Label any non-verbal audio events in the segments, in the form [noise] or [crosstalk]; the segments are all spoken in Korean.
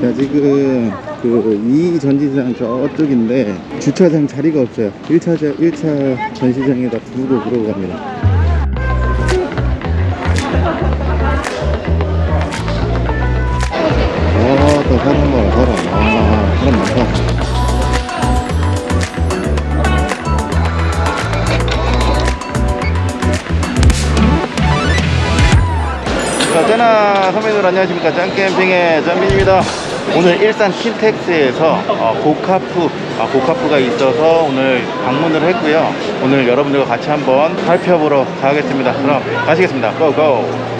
자 지금 그 이 전시장 저쪽인데 주차장 자리가 없어요 1차, 1차 전시장에다 두고 그러고 갑니다 아또 사람 봐라 사람 아 사람 많다 자, 쩌나 선배들 안녕하십니까. 짱캠핑의 짱민입니다. 오늘 일산 킨텍스에서 어, 고카프, 아, 고카프가 있어서 오늘 방문을 했고요. 오늘 여러분들과 같이 한번 살펴보러 가겠습니다. 그럼 가시겠습니다. 고고!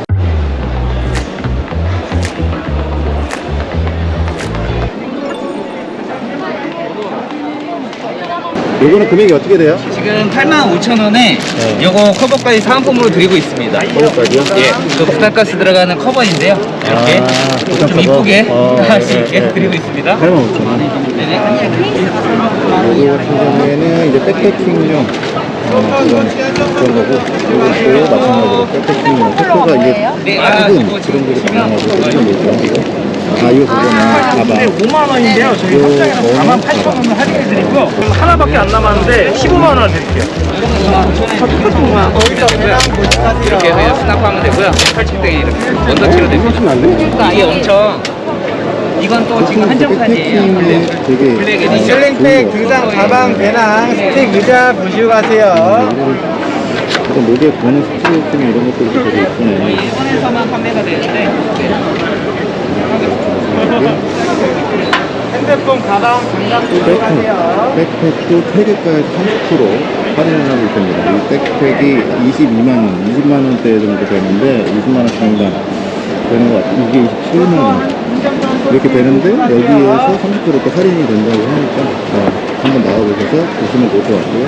요거는 금액이 어떻게 돼요? 지금 85,000원에 요거 커버까지 사은품으로 드리고 있습니다. 커버까지요? 예, 그 부산가스 들어가는 커버인데요. 이렇게 아, 부산 좀 커버? 이쁘게 어, [laughs] 할 수 네, 있게 네, 드리고 네. 있습니다. 8만 5천 원. 네네. 요거 같은 경우에는 이제 백패킹용 어, 그런, 그런 거고 요것도 마찬가지로 백패킹용 토크가 이게 네, 아, 작은 그런 거를 가능하고 이건 뭐죠? 아 이거 그거는 가방 5만 원인데요. 저희 요 합장에서 뭐는 4만 8천 원을 할인해 드리고요. 그럼 하나밖에 안 남았는데 15만 원 드릴게요. 이렇게 해서 수납하면 되고요. 펼칠 때 이렇게 원터치로 됩니다. 이게 엄청 이건 또 지금 한정판이에요. Black. backpacking이 되게 black edition. Sling pack, 등산 가방, 배낭, 스틱, 의자 보시고 가세요. 목에 거는 스트레스 이런 것들도 되게 예쁘네 일본에서만 판매가 되는데 핸드폰, 가방, 장갑 보시고 가세요. 백팩도 3개까지 30% 할인을 하고 있습니다. 이 백팩이 22만원, 20만원대 정도 되는데 20만원 상당 되는 것 같아요. 이게 27만원. 이렇게 되는데 여기에서 30%또 할인이 된다고 하니까 어, 한번 나와보셔서 보시면 좋을 것 같고요.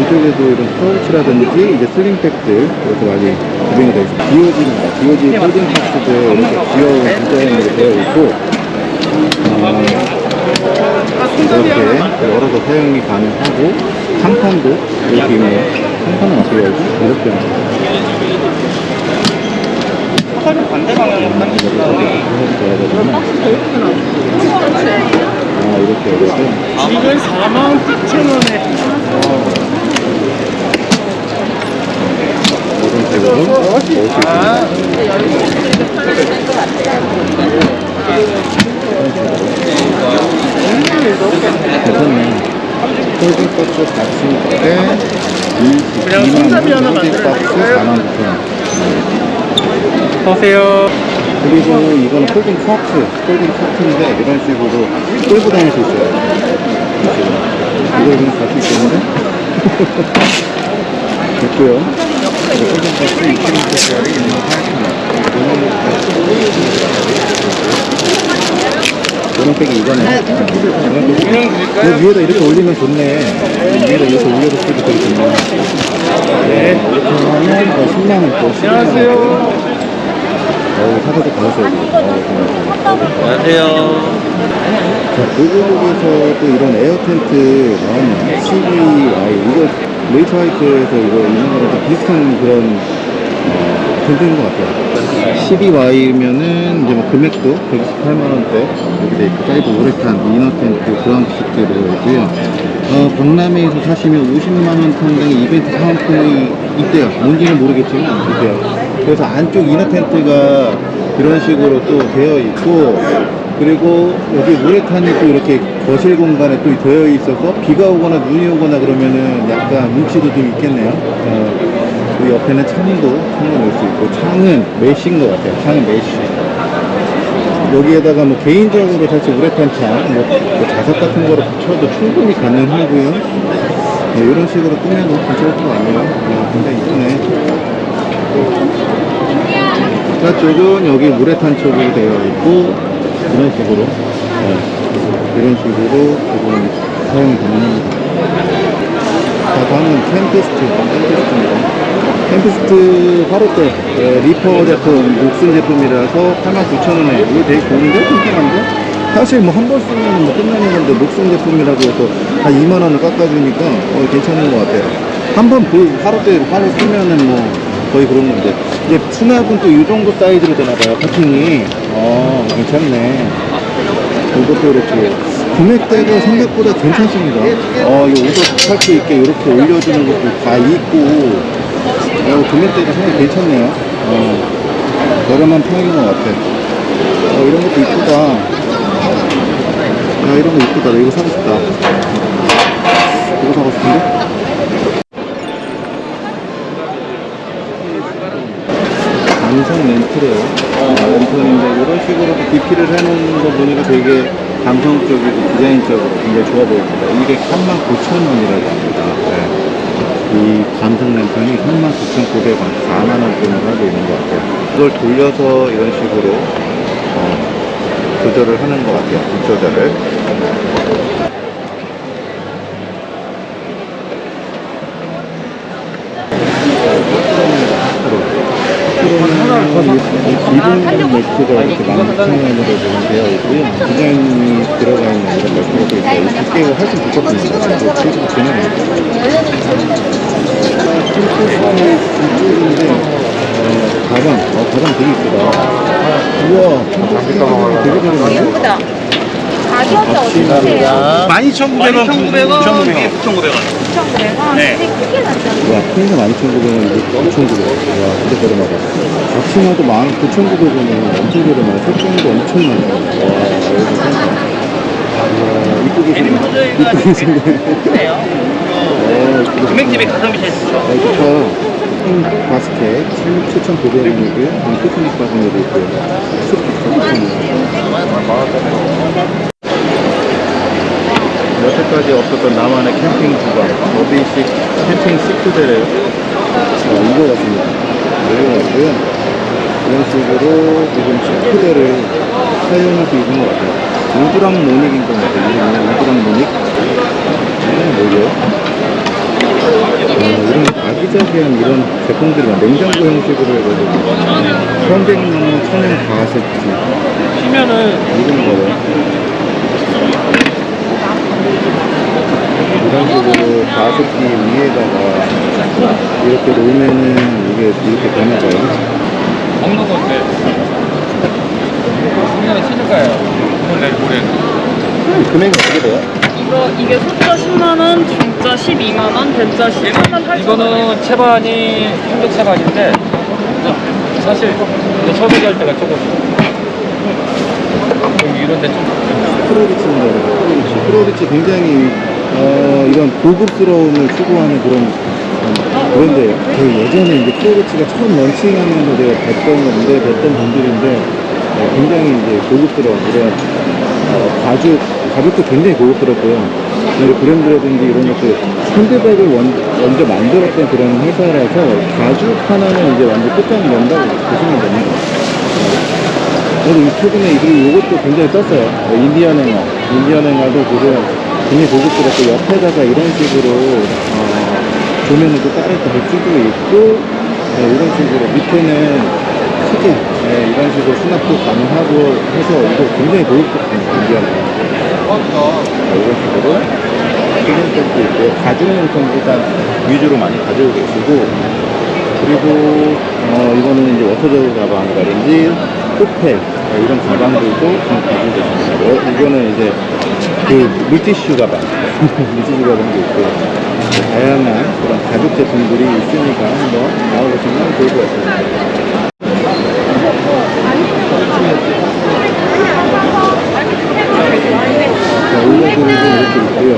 이쪽에도 이런 파우치라든지 이제 sling pack들 이렇게 많이 구성이 되어 있습니다. 디오지입니다. 디오지 folding 박스도 이렇게 귀여운 디자인으로 되어 있고 어, 이렇게 열어서 사용이 가능하고 상판도 이렇게 있네요 상판은 어떻게 열지? 이렇게 반대 방향으로 아 이렇게 열어서 이건 4만 9천 원에. 이런 식으로 넣을 수 있습니다 괜찮네. 폴딩박스 40대 22만원 folding박스 4만 9천 원 보세요. 그리고 이거는 folding 카트, folding 카트인데 이런 식으로 끌고 다닐 수 있어요. 이걸 그냥 갈수 있겠는데? [laughs] 됐고요. folding 카트 20m짜리 28,000원. 노란색이 이거네. 이 위에다 이렇게 올리면 좋네. 위에다 이렇게 올려서 쓰기 되게 좋네. 네. 이렇게 하면 뭐 10만원 또. 안녕하세요. 어우, 사다도 가셨어야지. 어우, 고맙습니다. 자, 고고국에서도 이런 에어 텐트 나왔네요. 12Y. 이거 네이처하이크에서 이거 있는 거랑 비슷한 그런 어, 텐트인 것 같아요. 12Y면은 이제 뭐 금액도 128만원대 이렇게 돼 있고, 사이드 우레탄, inner 텐트, ground sheet 들어있고요. 어, 박람회에서 사시면 50만원 상당의 이벤트 사은품이 있대요. 뭔지는 모르겠지만 있대요. 그래서 안쪽 inner 텐트가 이런 식으로 또 되어 있고, 그리고 여기 우레탄이 또 이렇게 거실 공간에 또 되어 있어서 비가 오거나 눈이 오거나 그러면은 약간 운치도 좀 있겠네요. 어, 그 옆에는 창도 창도 넣을 수 있고 창은 mesh인 것 같아요. 창은 mesh. 여기에다가 뭐 개인적으로 사실 우레탄 창, 뭐, 뭐 자석 같은 거를 붙여도 충분히 가능하고요. 네, 이런 식으로 꾸며도 괜찮을 것 같네요. 네, 굉장히 이쁘네. 저쪽은 여기 우레탄 쪽으로 되어 있고 이런 식으로 네, 이런 식으로 지금 사용이 가능합니다. 자 다음은 템피스트 템피스트입니다. 템피스트 화로대 네, 리퍼 제품 녹슨 제품이라서 89,000원에 이거 되게 좋은데? 튼튼한데? 사실 뭐 한 번 쓰면 뭐 끝나는 건데 녹슨 제품이라고 해서 한 2만원을 깎아주니까 어, 괜찮은 것 같아요. 한번그 화로대 화로 쓰면은 뭐 거의 그런 건데 이제 수납은 또 이 정도 사이즈로 되나봐요 커팅이 어 괜찮네 이것도 그렇고 금액대가 생각보다 괜찮습니다. 어, 이 옷을 살수 있게 이렇게 올려주는 것도 다 있고 어, 금액대가 상당히 괜찮네요. 어, 저렴한 편인 것 같아. 어, 이런 것도 이쁘다. 야, 이런 거 이쁘다. 나 이거 사고 싶다. 이거 사고 싶은데? 감성 렌트래요. 어, 렌트인데 이런 식으로 DP를 해놓는 거 보니까 되게 감성적이고 디자인적으로 굉장히 좋아 보입니다. 이게 39,000원이라고 합니다. 네. 이 감성 렌턴이 39,900원, 4만원권을 하고 있는 것 같아요. 이걸 돌려서 이런 식으로 어, 조절을 하는 것 같아요. 빛 조절을. 기본 매트가 이렇게 12,000원으로 지금 되어 있고요. 디자인이 들어가 있는 이런 있어요. 이 두께가 훨씬 두껍습니다. 또 79,000원. 이쪽인데, 어, 가방, 어, 가방 되게 이쁘다. 우와, 되게. 예쁘다. 가격이 어떻게 돼요? 12,900원 9,900원, 9,900원. 9,900원? 네. 되게 크게 났잖아. 와, 핑크 12,900원, 이거 9,900원. 와, 진짜 저렴하다. 앞치마도 19,900원이면 엄청 저렴하네. 색종도 엄청 많아. 와, 여기 괜찮다. 와, 이쁘게 생겼네. 이쁘게 생겼네. 어, 이쁘게 금액집에 가성비 제일 좋죠. 네, 좋다. 핑 바스켓 7,900원이고요. 피크닉 바구니도 있고요. 여태까지 없었던 나만의 캠핑 주방, 어비식 캠핑 식구대래요. 자, 이거 같습니다. 이거 같고요. 이런 식으로 지금 식구대를 사용할 수 있는 것 같아요. 우드랑 모닉인 것 같아요. 우드랑 모닉. 음, 뭐죠? 어, 이런 아기자기한 이런 제품들이 많 냉장고 형식으로 해가지고 현대나무 천연 가세티 피면은 이런 거요 이런 식으로 가습기 위에다가 이렇게 놓으면은 이게 이렇게 되나 봐요 먹는 건데. 분명히 치즈 가요. 오늘 내일 모레. 금액이 어떻게 돼요? 이거, 이게 소자 10만원, 중자 12만원, 대자 10만원, 8만원. 이거는 채반이 한국 채반인데 사실 이제 소비할 때가 조금 좀 이런 데 좀 프로리치인가 봐요 프로리치 프로리치 굉장히 어, 이런 고급스러움을 추구하는 그런 음, 그런데 그 예전에 이제 프로리치가 처음 런칭하면서 제가 뵀던 건데 뵀던 분들인데 어, 굉장히 이제 고급스러운 이런 어, 가죽 가죽도 굉장히 고급스럽고요. 그리고 브랜드라든지 이런 것들 핸드백을 원, 먼저 만들었던 그런 회사라서 가죽 하나는 이제 완전 끝장이 난다고 보시면 됩니다. 저도 이 최근에 이것도 굉장히 떴어요. 뭐 인디언 행어. 인디언 행어도 지금 굉장히 고급스럽고 옆에다가 이런 식으로 어, 조면을 또 따로 달 수도 있고 네, 이런 식으로 밑에는 크게 네, 이런 식으로 수납도 가능하고 해서 이거 굉장히 고급스럽습니다. 행어. 자, 이런 식으로 기능성도 있고 가죽용품 일단 위주로 많이 가지고 계시고 그리고 어, 이거는 이제 워터저그 가방이라든지 호펠 어, 이런 가방들도 지금 가지고 계십니다. 어, 이거는 이제 그 물티슈 가방, 물티슈 가방도 있고 다양한 그런 가죽 제품들이 있으니까 한번 나와보시면 좋을 것 같습니다. 자, 의자들도 이렇게 있고요.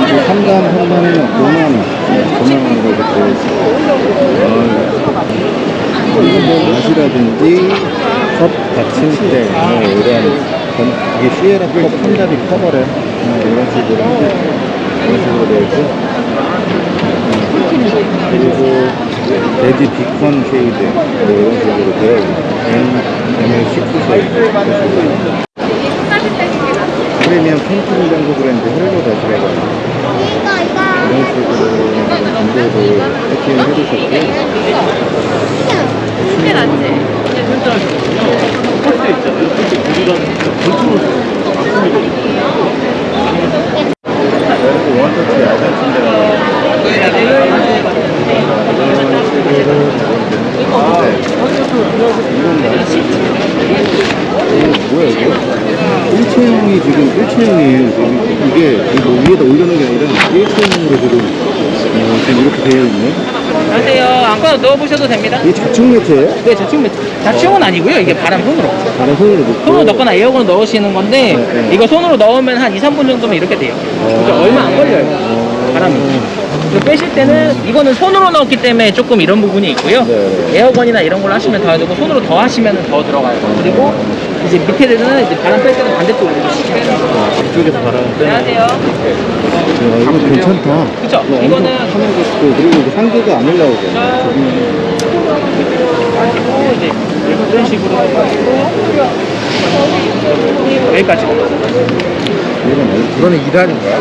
이 상단 상단에는 5만원, 5만원으로 이렇게 있어요. 어, 뭐 맛이라든지 컵 받침대, 뭐 이런 전, 이게 시에라 컵 손잡이 커버래. 뭐 이런 식으로 이런 식으로 되어 있고. 음, 그리고 레디 비컨 쉐이드 뭐 이런 식으로 되어 있고 M, M16 쉐이드. 프리미엄 캠핑 장구 브랜드 헬로 다시라고 이런 식으로 정보도 세팅을 해주셨고 크게 났지? 이렇게 원터치 야간 침대가 이런 식으로 이건가? 뭐야 이거? 일체형이 지금 일체형이에요. 이게 이거 위에다 올려놓은 게 아니라 일체형으로 지금 어, 지금 이렇게 되어 있네. 안녕하세요. 안고 넣어보셔도 됩니다. 이게 좌측 매트예요? 네, 자충 매트. 자충은 아니고요. 이게 바람 손으로. 다른 손으로 넣고. 손으로 넣거나 에어컨 넣으시는 건데 네, 네. 이거 손으로 넣으면 한 2, 3분 정도면 이렇게 돼요. 그러니까 얼마 안 걸려요. 바람이. 이거 빼실 때는 이거는 손으로 넣었기 때문에 조금 이런 부분이 있고요. 네. 에어건이나 이런 걸로 하시면 더 되고 손으로 더 하시면 더 들어가요. 그리고 이제 밑에 되는 이제 바람 뺄 때는 반대쪽으로 돼요. 이쪽에서 바람 빼는. 안녕하세요. 야, 이거 괜찮다. 그쵸? 이거 이거는 엄청 하는 거 있고 그리고 이거 상대가 안 올라오게. 가지고 이제 이런 식으로 여기까지 이건 뭐- 이거는 2단인가요?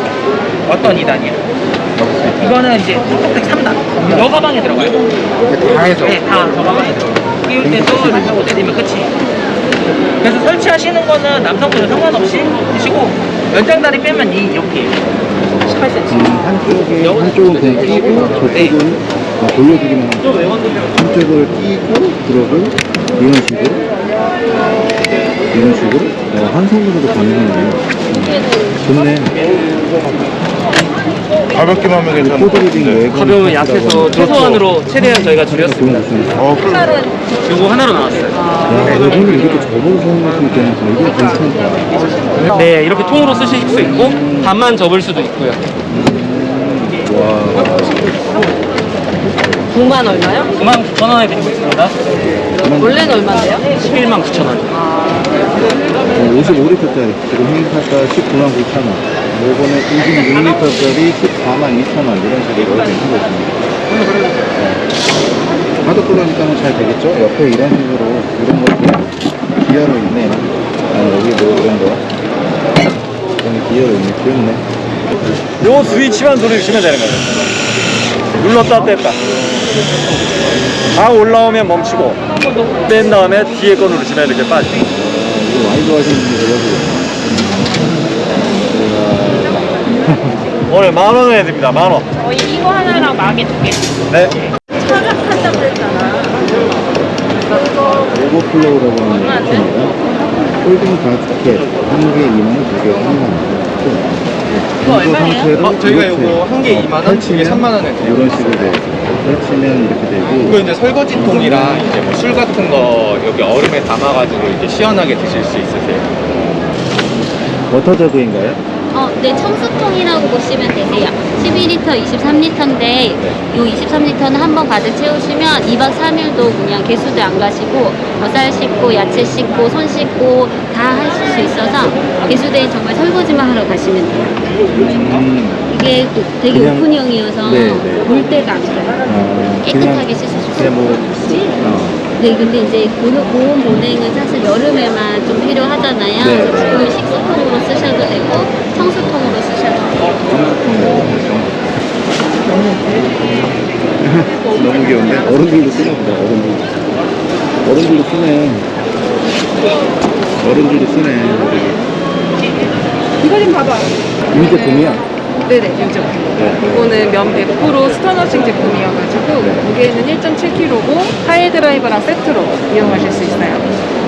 어떤 2단이요? 이거는 이제 톡톡 3단 여 가방에 들어가요? 다 해서. 네, 다저 가방에 들어가요. 끼울 때도 이렇게 하고 내리면 끝이 그래서 설치하시는 거는 남성분은 상관없이 하시고 연장다리 빼면 이 이렇게. 18cm 음, 한쪽에 한쪽은 그냥 끼고 네. 저쪽은 어, 돌려주기만 하고 좀 외관되면 한쪽을 끼고 그러고 이런 식으로. 이런 식으로. 어, 한 손으로도 가능하네요. 음, 좋네. 가볍게만 하면 괜찮은데. 가벼우면 약해서 최소한으로 최대한 저희가 줄였습니다. 어, 그럼 요거 하나로 나왔어요. 야, 이거는 이렇게 접어서 있다는 거 이거 괜찮다. 네 이렇게 통으로 쓰실 수 있고 반만 접을 수도 있고요. 9만 얼마요? 9만 9천 원에 드리고 있습니다. 원래는 얼마인데요? 11만 9천 원. 55리터짜리 지금 행사가 19만 9천 원. 요거는 26리터짜리 14만 2천 원 이런 식으로 되는 거습니다 바닥 돌아니까는 잘 되겠죠? 옆에 이런 식으로 이런 것도 기어로 있네요. 아, 여기도 이런 거. 여기 기어로 있네. 귀엽네. 요 스위치만 누르시면 되는 거예요. 눌렀다 뺐다. 다 올라오면 멈추고 뺀 다음에 뒤에 거 누르시면 이렇게 빠져. 이거 많이 좋아하시는 분들 여기. 오늘 만 원에 드립니다. 만 원. 저희 이거 하나랑 마개 두 개. 네. 차갑한다고 그랬잖아. 오버플로우라고 하는 제품입니다. folding 바스켓 한개 2만 원, 두개 3만 원. 이거 얼마예요? 어, 저희가 요거 한 개 2만 원, 두개 3만 원에 드려요. 이런 식으로 돼 있어요. 펼치면 이렇게 이거 되고 이제 설거지통이랑 이제 뭐 술 같은 거 여기 얼음에 담아가지고 이제 시원하게 드실 수 있으세요. water jug인가요? 어, 네, 청수통이라고 보시면 되세요. 12리터, 23리터인데, 요 23리터는 한 번 가득 채우시면 2박 3일도 그냥 개수대 안 가시고, 쌀 씻고, 야채 씻고, 손 씻고, 다 하실 수 있어서, 개수대에 정말 설거지만 하러 가시면 돼요. 음, 이게 또 되게 그냥- 오픈형이어서, 네, 네. 물때가 안 가요. 어, 깨끗하게 수 그냥 뭐, 어, 네, 근데 이제 보온 보온 보냉은 사실 여름에만 좀 필요하잖아요. 네. 그래서 지금은 식수통으로 쓰셔도 되고 청수통으로 쓰셔도 돼요. [laughs] 너무 귀여운데? 어른들도 쓰나 보다, 어른들도. 어른들도 쓰네. 어른들도 쓰네. 이거 좀 봐봐. 이 제품이야? 네네, 요즘. 이거는 면 100% 스턴워싱 제품이어가지고 무게는 1.7kg고 하이 드라이버랑 세트로 이용하실 수 있어요.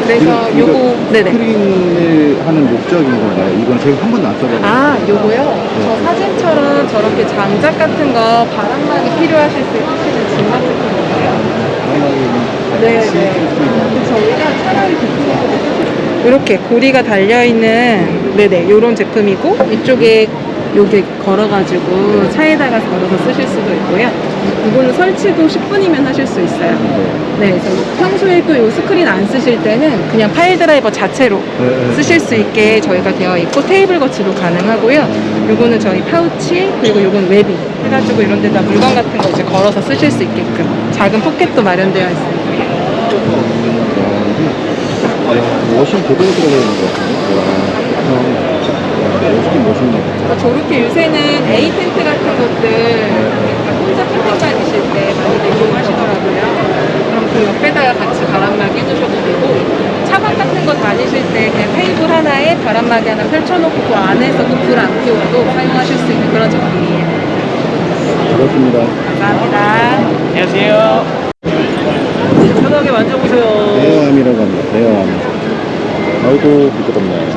그래서 이거 요거 네네. 스크린을 하는 목적인 건가요? 이건 제가 한 번도 안 써봤는데. 아, 요거요? 저 사진처럼 저렇게 장작 같은 거 바람막이 필요하실 때 쓰시는 진막 제품이에요. 네, 네. 저희가 차라리 그 이렇게 고리가 달려있는 네네 요런 제품이고 이쪽에 여기 걸어가지고 차에다가 걸어서 쓰실 수도 있고요. 이거는 설치도 10분이면 하실 수 있어요. 네, 그래서 평소에 또 이 스크린 안 쓰실 때는 그냥 pile driver 자체로 네. 쓰실 수 있게 저희가 되어 있고 테이블 거치도 가능하고요. 요거는 저희 파우치 그리고 요건 webbing 해가지고 이런 데다 물건 같은 거 이제 걸어서 쓰실 수 있게끔 작은 포켓도 마련되어 있습니다. washing 제대로 들어가 있는 것 같은데. 와, 와, 멋있긴 멋있네. 어, 저렇게 요새는 A 텐트 같은 것들 혼자 캠핑 다니실 때 많이들 이용하시더라고요. 그럼 그 옆에다가 같이 바람막이 해주셔도 되고 차박 같은 거 다니실 때 그냥 테이블 하나에 바람막이 하나 펼쳐놓고 그 안에서 그불안 피워도 사용하실 수 있는 그런 제품이에요. 그렇습니다. 감사합니다. 안녕하세요 편하게 만져보세요 대여함이라고 합니다. 대여함. 어, 아이고 부끄럽네.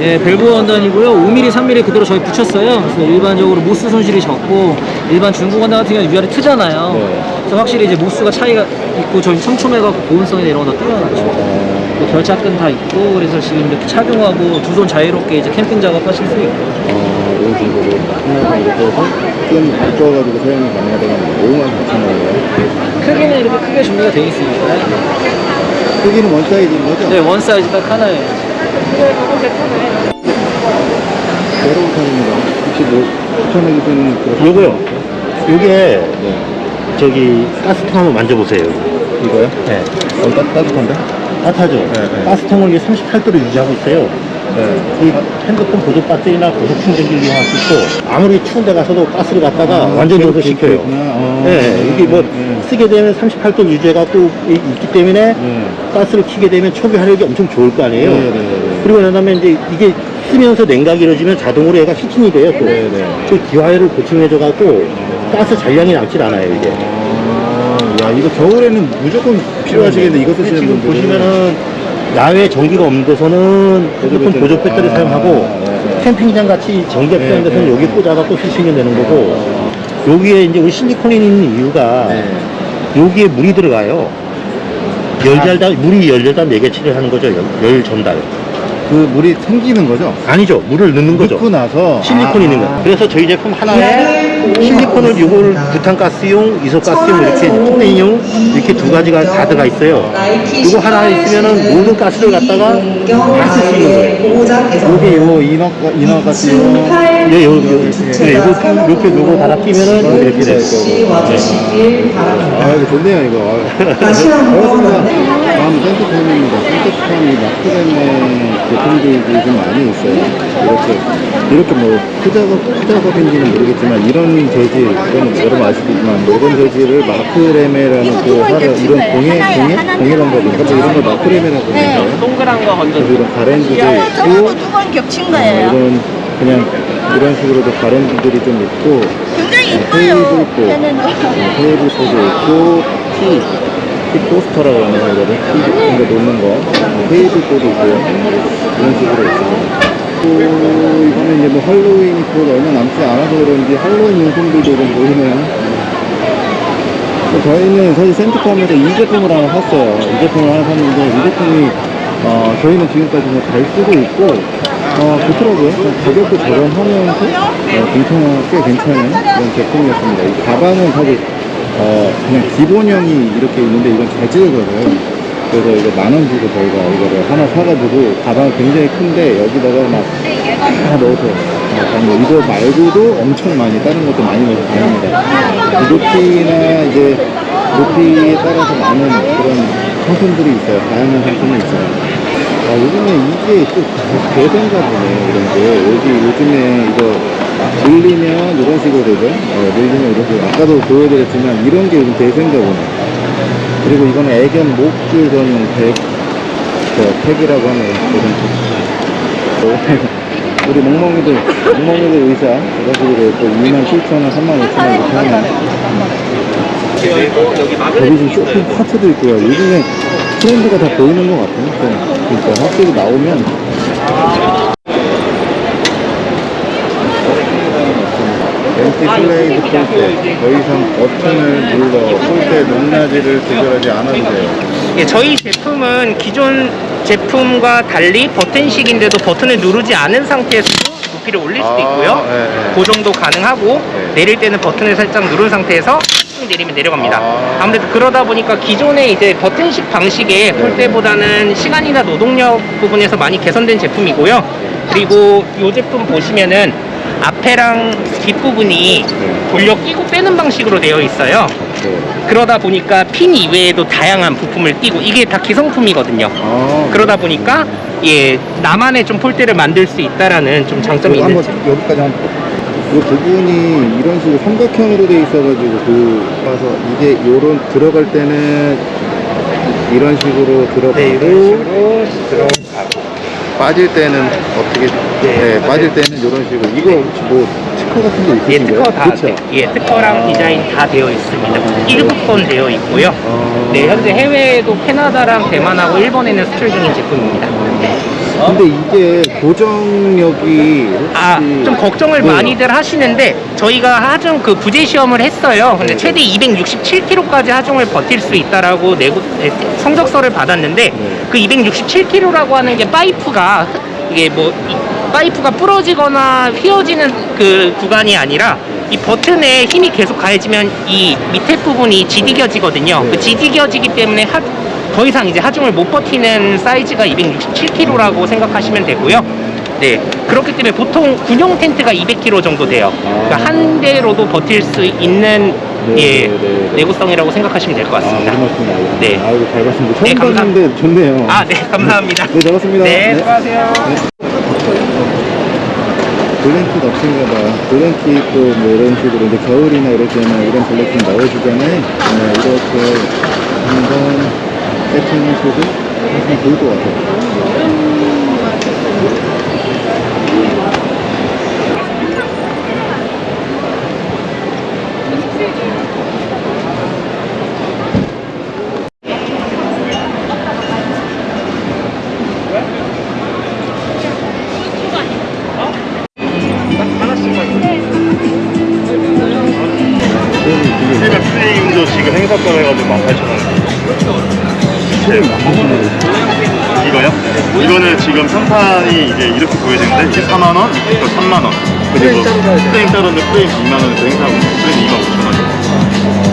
예, 밸브 원단이고요. 5mm, 3mm 그대로 저희 붙였어요. 그래서 일반적으로 모스 손실이 적고 일반 중국 원단 같은 경우는 위아래 트잖아요. 네. 그래서 확실히 이제 모스가 차이가 있고 저희 촘촘해갖고 보온성이나 이런 거다 뛰어나죠. 또 결착근 다 있고 그래서 지금 이렇게 착용하고 두 손 자유롭게 이제 캠핑 작업하실 수 있고. 어, 이런 식으로 하나가 이렇게 해서 좀 두꺼워가지고 사용이 가능하다면 5만 4천 원이에요. 크기는 이렇게 크게 준비가 되어 있으니까. 크기는 one size인 거죠? 네, one size 딱 하나예요. 새로운 편입니다. 혹시 뭐 추천해 주시는 그런 요거요. 요게 네. 저기 가스통 한번 만져보세요. 이거요? 네. 어, 따, 따뜻한데? 따뜻하죠? 네. 가스통을 이게 38도로 유지하고 있어요. 네. 이 핸드폰 보조 배터리나 고속 충전기를 이용할 수 있고 아무리 추운 데 가서도 가스를 갖다가 완전 그렇게 녹여시켜요. 있구나. 어. 네, 이게 뭐 네. 쓰게 되면 38도 유지해갖고 이- 있기 때문에 네. 가스를 켜게 되면 초기 화력이 엄청 좋을 거 아니에요. 네, 네, 네. 그리고 그다음에 이제 이게 쓰면서 냉각이 이루어지면 자동으로 얘가 히팅이 돼요. 또. 네, 네. 그 기화율을 보충해줘갖고 가스 잔량이 남질 않아요 이게. 아, 야, 이거 겨울에는 무조건 필요하시겠네. 이거 쓰시는 지금 분들. 보시면은 야외 전기가 없는 데서는 핸드폰 배터리. 보조 배터리 아, 사용하고 네, 네. 캠핑장 같이 전기가 필요한 네, 데서는 네. 여기 꽂아갖고 쓰시면 되는 거고 여기에 이제 우리 실리콘이 있는 이유가 네. 여기에 물이 들어가요. 열잘다 물이 열잘다 네개 칠을 하는 거죠. 열, 열 전달. 그 물이 생기는 거죠? 아니죠. 물을 넣는 거죠. 넣고 나서 실리콘 아, 있는 거. 그래서 저희 제품 하나에 실리콘을 이걸 부탄가스용, 이소가스용, 이렇게 플레인용 이렇게 두 가지가 다 들어가 있어요. 이거 하나 있으면은 모든 가스를 갖다가 다 쓸 수 있는 거예요. 여기 요 같은 거 예, 요, 요, 네, 이거 이렇게 요거 하나 끼면은 이렇게 돼요. 아 이거 좋네요 이거 아유. 반갑습니다 다음 센터폼입니다 센터폼이 마크레네 제품들이 좀 많이 있어요 이렇게 이렇게 뭐 크작업 크작업인지는 모르겠지만 이런 재질 이건 여러분 아시겠지만 뭐 이런 재질을 마크레메라는 그 하루 이런 공예 공예 공예 방법인가 뭐 이런 걸 마크레메라고 하는데요 동그란 거 건져. 이런 가랜드도 있고 두번 겹친 어, 거예요. 이런 그냥 이런 식으로도 가랜드들이 좀 있고 굉장히 테이블 이뻐요. 있고 얘는 테이블 소도 있고 tea, tea coaster라고 하나요 이거를 tea 같은 거 놓는 거 테이블 소도 있고요 이런 식으로 있습니다 또 이거는 이제 뭐 할로윈이 곧 얼마 남지 않아서 그런지 할로윈 용품들도 좀 보이네요 또 저희는 사실 센트컴에서 이 제품을 하나 샀어요. 이 제품을 하나 샀는데 이 제품이 어, 저희는 지금까지 뭐잘 쓰고 있고 어, 좋더라고요. 좀 가격도 저렴하면서 어, 괜찮아, 꽤 괜찮은 그런 제품이었습니다. 이 가방은 사실 어, 그냥 기본형이 이렇게 있는데 이건 재질거든요 그래서 이거 만 원 주고 저희가 이거를 하나 사가지고 가방이 굉장히 큰데 여기다가 막 다 넣어서 어, 다니고 이거 말고도 엄청 많이 다른 것도 많이 넣어서 다닙니다. 이 높이나 이제 높이에 따라서 많은 그런 상품들이 있어요. 다양한 상품이 있어요. 아 요즘에 이게 또 대세인가 보네 이런 게. 여기 요즘에 이거 늘리면 이런 식으로 되죠? 어, 늘리면 식으로. 아까도 보여드렸지만 이런 게 요즘 대세인가 보네 그리고 이거는 애견 목줄 전용 백, 저 팩이라고 하네요. 이런 거. 우리 멍멍이들, 멍멍이들 이런 식으로 또 2만 7천 원, 3만 5천 원 이렇게 하네. 여기 지금 쇼핑 파트도 있고요. 요즘에 트렌드가 다 보이는 것 같아요. 좀, 그러니까 확실히 나오면. MT slide 폴대 더 이상 버튼을 눌러 폴대 높낮이를 조절하지 않아도 돼요. 예, 저희 제품은 기존 제품과 달리 버튼식인데도 버튼을 누르지 않은 상태에서도 높이를 올릴 수도 아, 있고요. 네, 네. 고정도 가능하고 네. 내릴 때는 버튼을 살짝 누른 상태에서 쭉 내리면 내려갑니다. 아. 아무래도 그러다 보니까 기존의 이제 버튼식 방식의 네. 폴대보다는 시간이나 노동력 부분에서 많이 개선된 제품이고요. 그리고 이 제품 보시면은 앞에랑 뒷부분이 네. 돌려 끼고 빼는 방식으로 되어 있어요. 네. 그러다 보니까 핀 이외에도 다양한 부품을 끼고 이게 다 기성품이거든요. 아, 그러다 보니까 예 나만의 좀 폴대를 만들 수 있다라는 좀 장점이 있는. 여기까지 한번 이 부분이 이런 식으로 삼각형으로 돼 있어가지고 그 봐서 이게 요런 들어갈 때는 이런 식으로 들어가고 네, 이런 식으로 들어가고 빠질 때는 어떻게 네, 빠질 때는 이런 식으로. 이거 뭐 특허 같은 게 예, 있으신 특허? 다, 그렇죠? 네, 예, 특허랑 디자인 다 되어 있습니다. 1급권 되어 있고요. 아. 네, 현재 해외에도 캐나다랑 대만하고 일본에는 수출 중인 제품입니다. 근데 이게 고정력이 아, 좀 걱정을 네. 많이들 하시는데 저희가 하중 그 부재 시험을 했어요. 근데 최대 267kg까지 하중을 버틸 수 있다라고 내고 네, 성적서를 받았는데 그 267kg라고 하는 게 파이프가 이게 뭐 이- 파이프가 부러지거나 휘어지는 그 구간이 아니라 이 버튼에 힘이 계속 가해지면 이 밑에 부분이 지디겨지거든요. 그 지디겨지기 때문에 하, 더 이상 이제 하중을 못 버티는 사이즈가 267kg라고 생각하시면 되고요. 네, 그렇기 때문에 보통 군용 텐트가 200kg 정도 돼요. 그러니까 한 대로도 버틸 수 있는 네, 예, 네, 네. 내구성이라고 생각하시면 될것 아, 같습니다. 그 말씀이에요. 네. 아, 이거 잘 봤습니다. 처음 네, 감사- 봤는데 좋네요. 아, 네, 감사합니다. 네, 잘 봤습니다. 네, 수고하세요. 블랭킷 없습니다. 블랭킷 또 뭐 이런 식으로 이제 겨울이나 이럴 때는 이런 블랭킷 나오시잖아요. 네, 이렇게 한번 세팅하시고 하시면 좋을 것 같아요. 18,000원. 이거요? 이거는 지금 상판이 이제 이렇게 보여지는데 이게 4만원, 이거 3만원. 그리고 프레임 따로는 프레임 2만원에서 행사하고 프레임 2만 5천원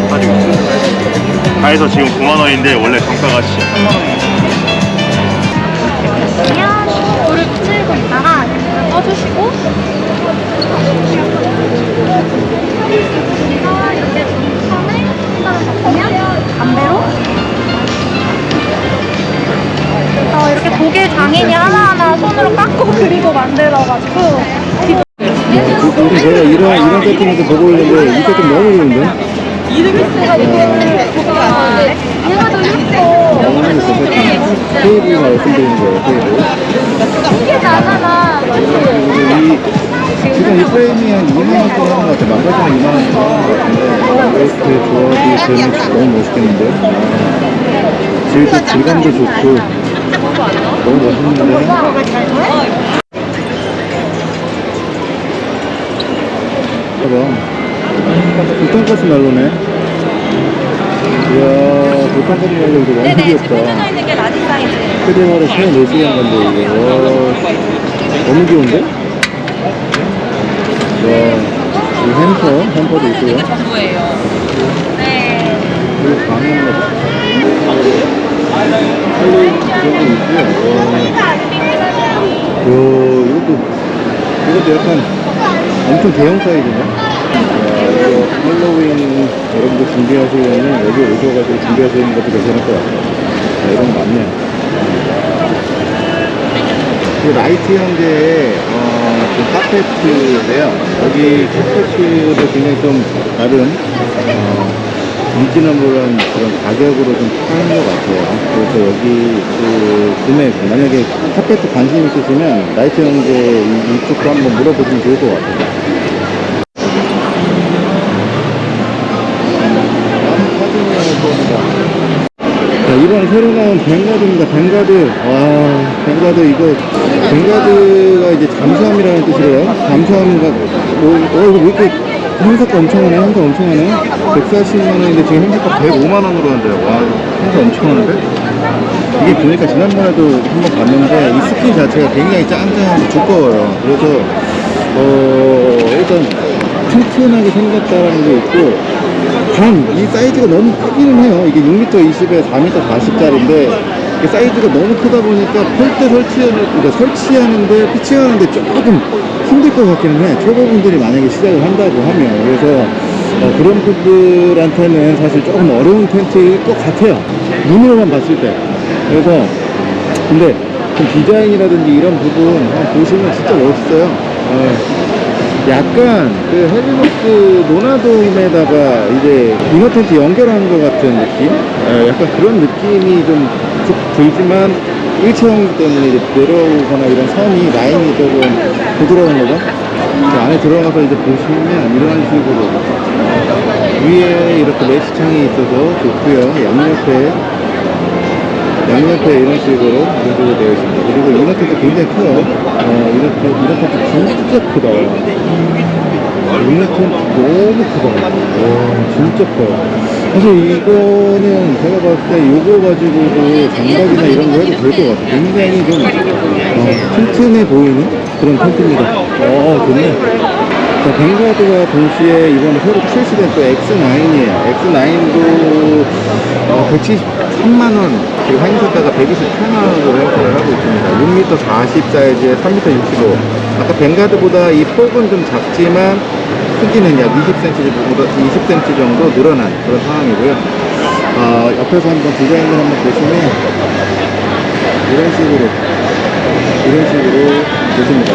가지고 있어요. 다 해서 지금 9만원인데 원래 정가가 13만원. 그냥 불을 붙이고 있다가 꺼주시고 이렇게 독일 장인이 하나하나 손으로 깎고 그리고 만들어가지고 그- 우리 제가 이런, 이런 세팅도 보고 있는데 이 세팅 너무 좋은데? 얘가 더 예뻐 너무 좋은 세팅. 테이블 말씀드리는 거예요, 테이블. 이게 나잖아 지금 이 프레임이 한 2만원 돈 하는 것 같아요. 망가지면 2만원 돈 하는 것 같은데 이렇게 조합이 되면 너무 멋있겠는데? 아, 질, 질감도 좋고 너무 멋있는데? 봐봐 부탄가스 난로네. 이야 부탄가스 난로 이거 너무 귀엽다. 있는 게 large size 휴대전화로 24시간 건데 이거. 와, 너무 귀여운데? 와, 이 hamper, hamper도 있고요. 전부예요. 네. 그리고 방음로 할 로윈 그런 거 있고요 이것도 이것도 약간 엄청 대형 사이즈네. 야, 이거 할로윈 여러분들 준비하시려면 여기 오셔가지고 준비하시는 것도 괜찮을 것 같아요. 자, 이런 거 많네요 그 라이트 형제의 어, 그 카페트인데요. 여기 카페트도 굉장히 좀 나름 어, reasonable한 그런 가격으로 좀 파는 것 같아요. 그래서 여기 그 구매 만약에 카페트 관심 있으시면 라이트 형제 이- 이쪽도 한번 물어보시면 좋을 것 같아요. 자, 이번 새로 나온 뱅가드입니다. 뱅가드. 와, 뱅가드 이거, 뱅가드가 이제 잠수함이라는 뜻이래요. 잠수함과, 뭐, 어, 이거 왜 이렇게 행사가 엄청 하네? 행사 엄청 하네? 140만원인데 지금 행사가 105만원으로 한대요. 와, 행사 엄청 하는데? 이게 보니까 지난번에도 한번 봤는데 이 스킨 자체가 굉장히 짱짱하고 두꺼워요. 그래서, 어, 일단 튼튼하게 생겼다라는 게 있고, 단, 이 사이즈가 너무 크기는 해요. 이게 6m 20에 4m 40짜리인데, 사이즈가 너무 크다 보니까 폴대 설치하는, 그러니까 설치하는데, 피칭하는데 조금 힘들 것 같기는 해. 초보분들이 만약에 시작을 한다고 하면. 그래서, 어, 그런 분들한테는 사실 조금 어려운 텐트일 것 같아요. 눈으로만 봤을 때. 그래서, 근데, 좀 디자인이라든지 이런 부분 보시면 진짜 멋있어요. 어, 약간 그 헬리노스 노나돔에다가 이제 이너 텐트 연결한 것 같은 느낌? 예, 약간 그런 느낌이 좀쭉 들지만 일체형 때문에 이제 내려오거나 이런 선이 라인이 조금 부드러운 거죠? 그 안에 들어가서 이제 보시면 이런 식으로 위에 이렇게 메시창이 있어서 좋고요. 양옆에 양옆에 이런 식으로 구조가 되어 있습니다. 그리고 이렇게도 굉장히 커요. 어, 이렇게 이렇게 진짜 크다. 이렇게 너무 크다. 와, 진짜 커요. 사실 이거는 제가 봤을 때 요거 가지고도 장갑이나 이런 거 해도 될 것 같아요. 굉장히 좀 어, 튼튼해 보이는 그런 텐트입니다. 어, 좋네. 자, 뱅가드가 동시에 이번에 새로 출시된 또 X9이에요. X9도 어, 173만원, 지금 한인사다가 128만원으로 행사를 하고 있습니다. 6m 40 사이즈에 3m 65. 아까 뱅가드보다 이 폭은 좀 작지만 크기는 약 20cm, 20cm 정도 늘어난 그런 상황이고요. 어, 옆에서 한번 디자인을 한번 보시면 이런 식으로 이런 식으로 보십니다.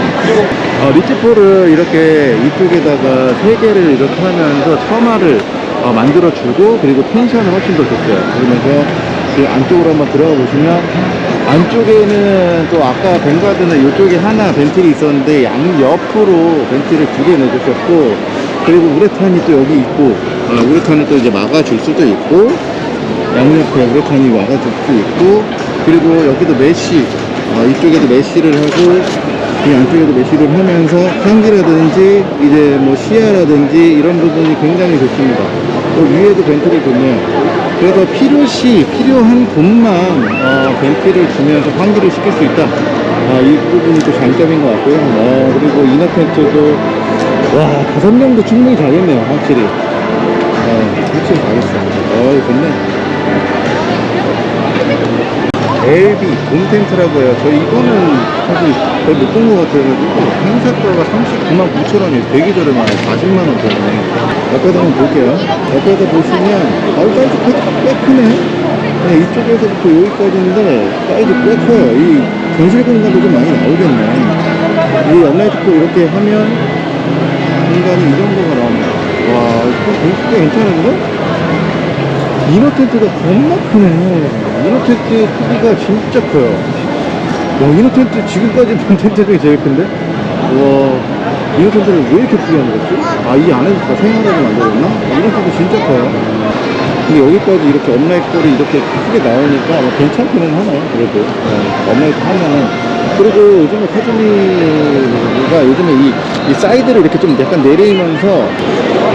어, 리치포를 이렇게 이쪽에다가 세 개를 이렇게 하면서 처마를 어, 만들어주고 그리고 텐션을 훨씬 더 줬어요. 그러면서 이 안쪽으로 한번 들어가 보시면 안쪽에는 또 아까 뱅가드는 이쪽에 하나 ventil이 있었는데 양옆으로 ventil을 두 개 넣어주셨고 그리고 우레탄이 또 여기 있고 어, 우레탄을 또 이제 막아줄 수도 있고 양옆에 우레탄이 막아줄 수 있고 그리고 여기도 mesh 어, 이쪽에도 mesh를 하고 이 안쪽에도 mesh를 하면서 환기라든지 이제 뭐 시야라든지 이런 부분이 굉장히 좋습니다. 또 위에도 vent를 주면 그래서 필요시 필요한 곳만 어, 벤트를 주면서 환기를 시킬 수 있다. 아, 이 부분이 또 장점인 것 같고요. 어, 그리고 이너 텐트도 와 다섯 명도 충분히 자겠네요 확실히. 어, 확실히 자겠어 어 좋네 LB 봄 텐트라고 해요. 저 이거는 사실 거의 못 본 것 같아가지고 행사가가 39만 9천 원이 되게 저렴하네. 40만 원 때문에. 옆에도 한번 볼게요. 옆에서 보시면 아우 사이즈 꽤, 꽤 크네. 네, 이쪽에서부터 여기까지인데 사이즈 꽤 커요. 이 전실 공간도 좀 많이 나오겠네. 이 upright도 이렇게 하면 공간이 이 정도가 나옵니다. 와, 이거 꽤 괜찮은데? inner tent가 겁나 크네. inner tent 크기가 진짜 커요. 와, inner tent 지금까지 본 텐트 중에 제일 큰데? 와, inner tent를 왜 이렇게 크게 만들었지? 아, 이 안에서 다 생활하게 만들었나? inner 텐트 진짜 커요. 근데 여기까지 이렇게 upright pole이 이렇게 크게 나오니까 뭐 괜찮기는 하네, 그래도. 어, upright 하면은. 그리고 요즘에 카즈미가 요즘에 이, 이 사이드를 이렇게 좀 약간 내리면서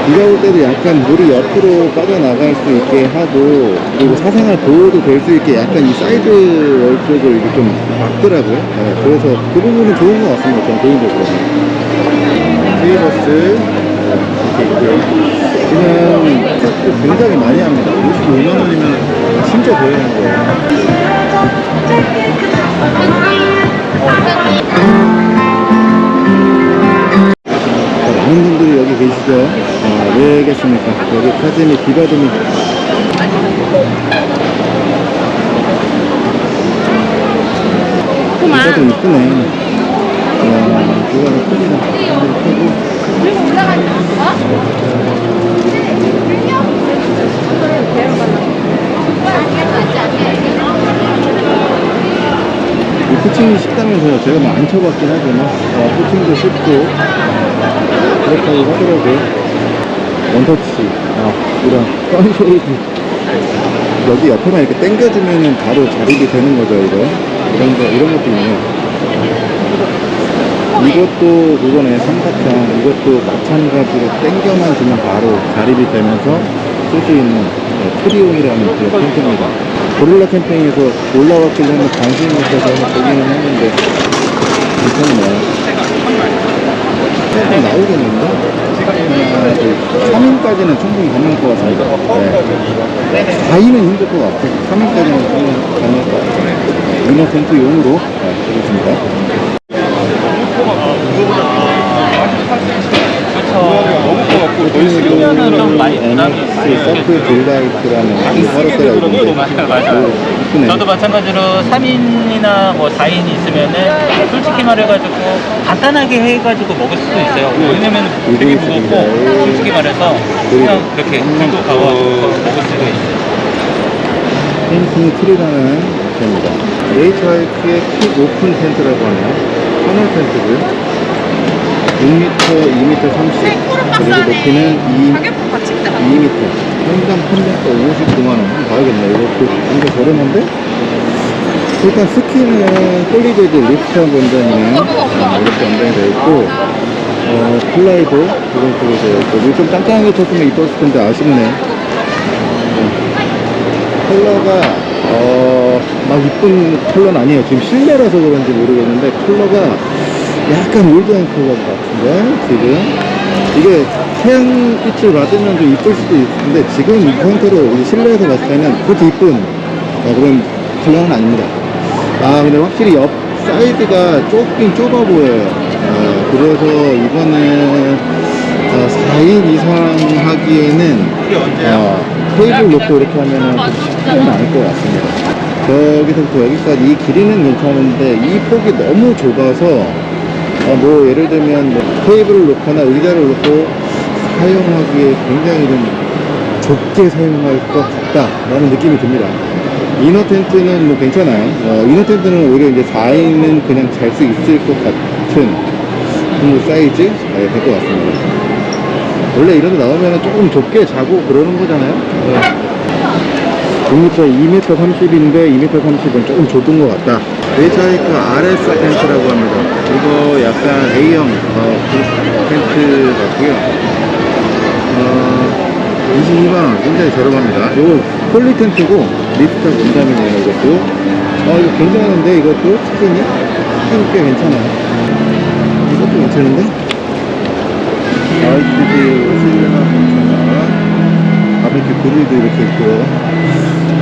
비가 올 때도 약간 물이 옆으로 빠져나갈 수 있게 하고 그리고 사생활 보호도 될 수 있게 약간 이 side wall 쪽을 이렇게 좀 막더라고요. 네, 그래서 그 부분은 좋은 것 같습니다 저는 개인적으로. 세이버스 이렇게. 있고요 지금 도 굉장히 많이 합니다. 55만원이면 진짜 보이는 거예요. 자, 많은 분들이 여기 계시죠? 아, 왜 계십니까? 여기 카즈미 비바드미 비바드 이쁘네. 와, 비바드 크기다. 크고. 이 코칭이 쉽다면서요. 제가 뭐안 쳐봤긴 하지만, 어, 코칭도 쉽고, 그렇다고 하더라고요. 원터치, 아, 이런 선쉐이드. 여기 옆에만 이렇게 당겨주면은 바로 자립이 되는 거죠, 이거. 이런 거, 이런 것도 있네요. 이것도 그거네, 삼각형. 이것도 마찬가지로 당겨만 주면 바로 자립이 되면서 쓸 수 있는 네, 트리온이라는 그 텐트입니다. 고릴라 캠핑에서 올라왔길래 한번 관심이 있어서 보기는 했는데, 괜찮네요. 조금 나오겠는데? 아, 3인까지는 충분히 가능할 것 같습니다. 네. 4인은 힘들 것 같아요. 3인까지는 충분히 가능할 것 같아요. inner 텐트용으로 네, 되겠습니다. 딜라이트라는 이 화롯대가 있는데 맞아요, 이쁘네. 저도 마찬가지로 3인이나 뭐 4인 있으면은 솔직히 말해가지고 간단하게 해가지고 먹을 수도 있어요. 왜냐면 되게 무겁고 솔직히 말해서 그냥 그렇게 들고 가가지고 먹을 수도 있어요. 페인팅 트리라는 텐트입니다. HYP의 quick open 텐트라고 하네요. 터널 텐트고요. 6m, 2m 30 그리고 높이는 2, 가격도 같이 있다. 2m 현장 판매가 59만원. 한번 봐야겠네. 이거 그 굉장히 저렴한데? 일단 skin은 폴리베드 ripstop 원단이랑 어, 이렇게 원단이 되어 있고 어, 플라이도 이런 식으로 되어 있고 이거 좀 짱짱하게 쳤으면 이뻤을 텐데 아쉽네. 컬러가 어, 막 이쁜 컬러는 아니에요. 지금 실내라서 그런지 모르겠는데 컬러가 약간 old한 컬러 같은데 지금. 이게 태양빛을 받으면 좀 이쁠 수도 있는데 지금 이 이제 실내에서 봤을 때는 그렇게 이쁜 어, 그런 컬러는 아닙니다. 아 근데 확실히 옆 사이드가 좁긴 좁아 보여요. 어, 그래서 이거는 어, 4인 이상 하기에는 어, 테이블 놓고 이렇게 하면은 좀 쉽지는 않을 것 같습니다. 저기서부터 여기까지 이 길이는 괜찮은데 이 폭이 너무 좁아서 어, 뭐 예를 들면 뭐 테이블을 놓거나 의자를 놓고 사용하기에 굉장히 좀 좁게 사용할 것 같다라는 느낌이 듭니다. inner 텐트는 뭐 괜찮아요. 어, inner 텐트는 오히려 이제 4인은 그냥 잘 수 있을 것 같은 그 사이즈 네, 될것 같습니다. 원래 이런 데 나오면 조금 좁게 자고 그러는 거잖아요. 네. 6m, 2m 30인데 2m 30은 조금 좁은 것 같다. 웨이차이크 RS 텐트라고 합니다. 이거 약간 A형 어, 그 텐트 같고요. 어, 22만원 굉장히 저렴합니다. 이거 poly 텐트고 ripstop 원단이네요 이것도. 어 이거 괜찮은데 이것도 skin이? skin 꽤 괜찮아요. 이것도 괜찮은데? RGB 실내나 괜찮아. 바베큐 그릴도 이렇게 있고요.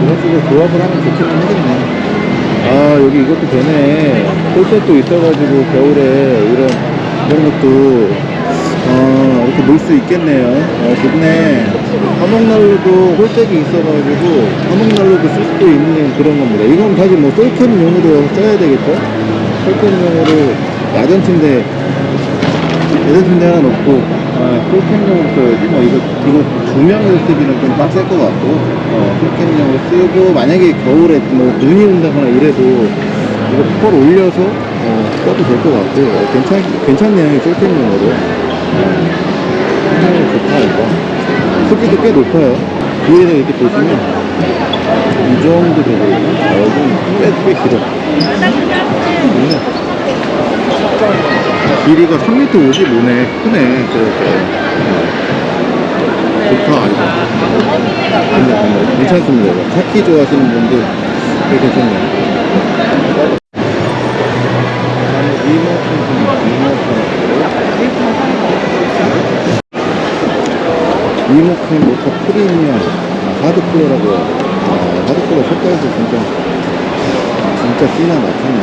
이런 식으로 조합을 하면 좋기는 하겠네. 아, 여기 이것도 되네. 홀셋도 있어가지고 겨울에 이런, 이런 것도, 어, 이렇게 놓을 수 있겠네요. 어, 좋네. 화목난로도 홀셋이 있어가지고 화목난로도 쓸 수도 있는 그런 겁니다. 이건 사실 뭐 솔캠용으로 써야 되겠죠? 솔캠용으로 야전 침대 예전 침대 하나 놓고 어, 풀캠용으로 써야지 뭐 이거 이거 두 명이서 쓰기는 좀 빡셀 것 같고 어, 풀캠용으로 쓰고 만약에 겨울에 뭐 눈이 온다거나 이래도 이거 펄 올려서 어, 써도 될 것 같고 어, 괜찮 괜찮네요 이 풀캠용으로 굉장히 좋다 이거 크기도 꽤 높아요 위에서 이렇게 보시면 이 정도 되고 여기는 꽤, 꽤 길어 음. 길이가 3m 55네. 크네. 저렇게. 좋다, 근데 괜찮습니다. 이거. 카키 좋아하시는 분들 꽤 괜찮네요. 리모컨 모터 프리미엄 아, 하드쿨러라고 해요. 아, 하드쿨러 색깔도 진짜 진짜 진하 나타네.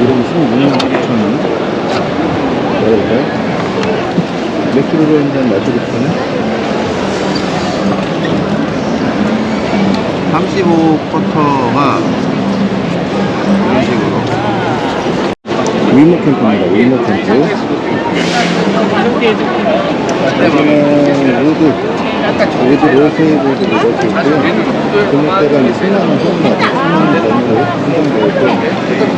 이름 16만 9천원 열어볼까요? 맥주를 한잔 싶으면 35 쿼터가 이런 식으로 위모 캠프입니다. 위모 캠프. 여기는 로드 로드 로세이브도 이렇게 있고요 금액대가 이제 10만원 선거 10만원 정도 한정되어 있고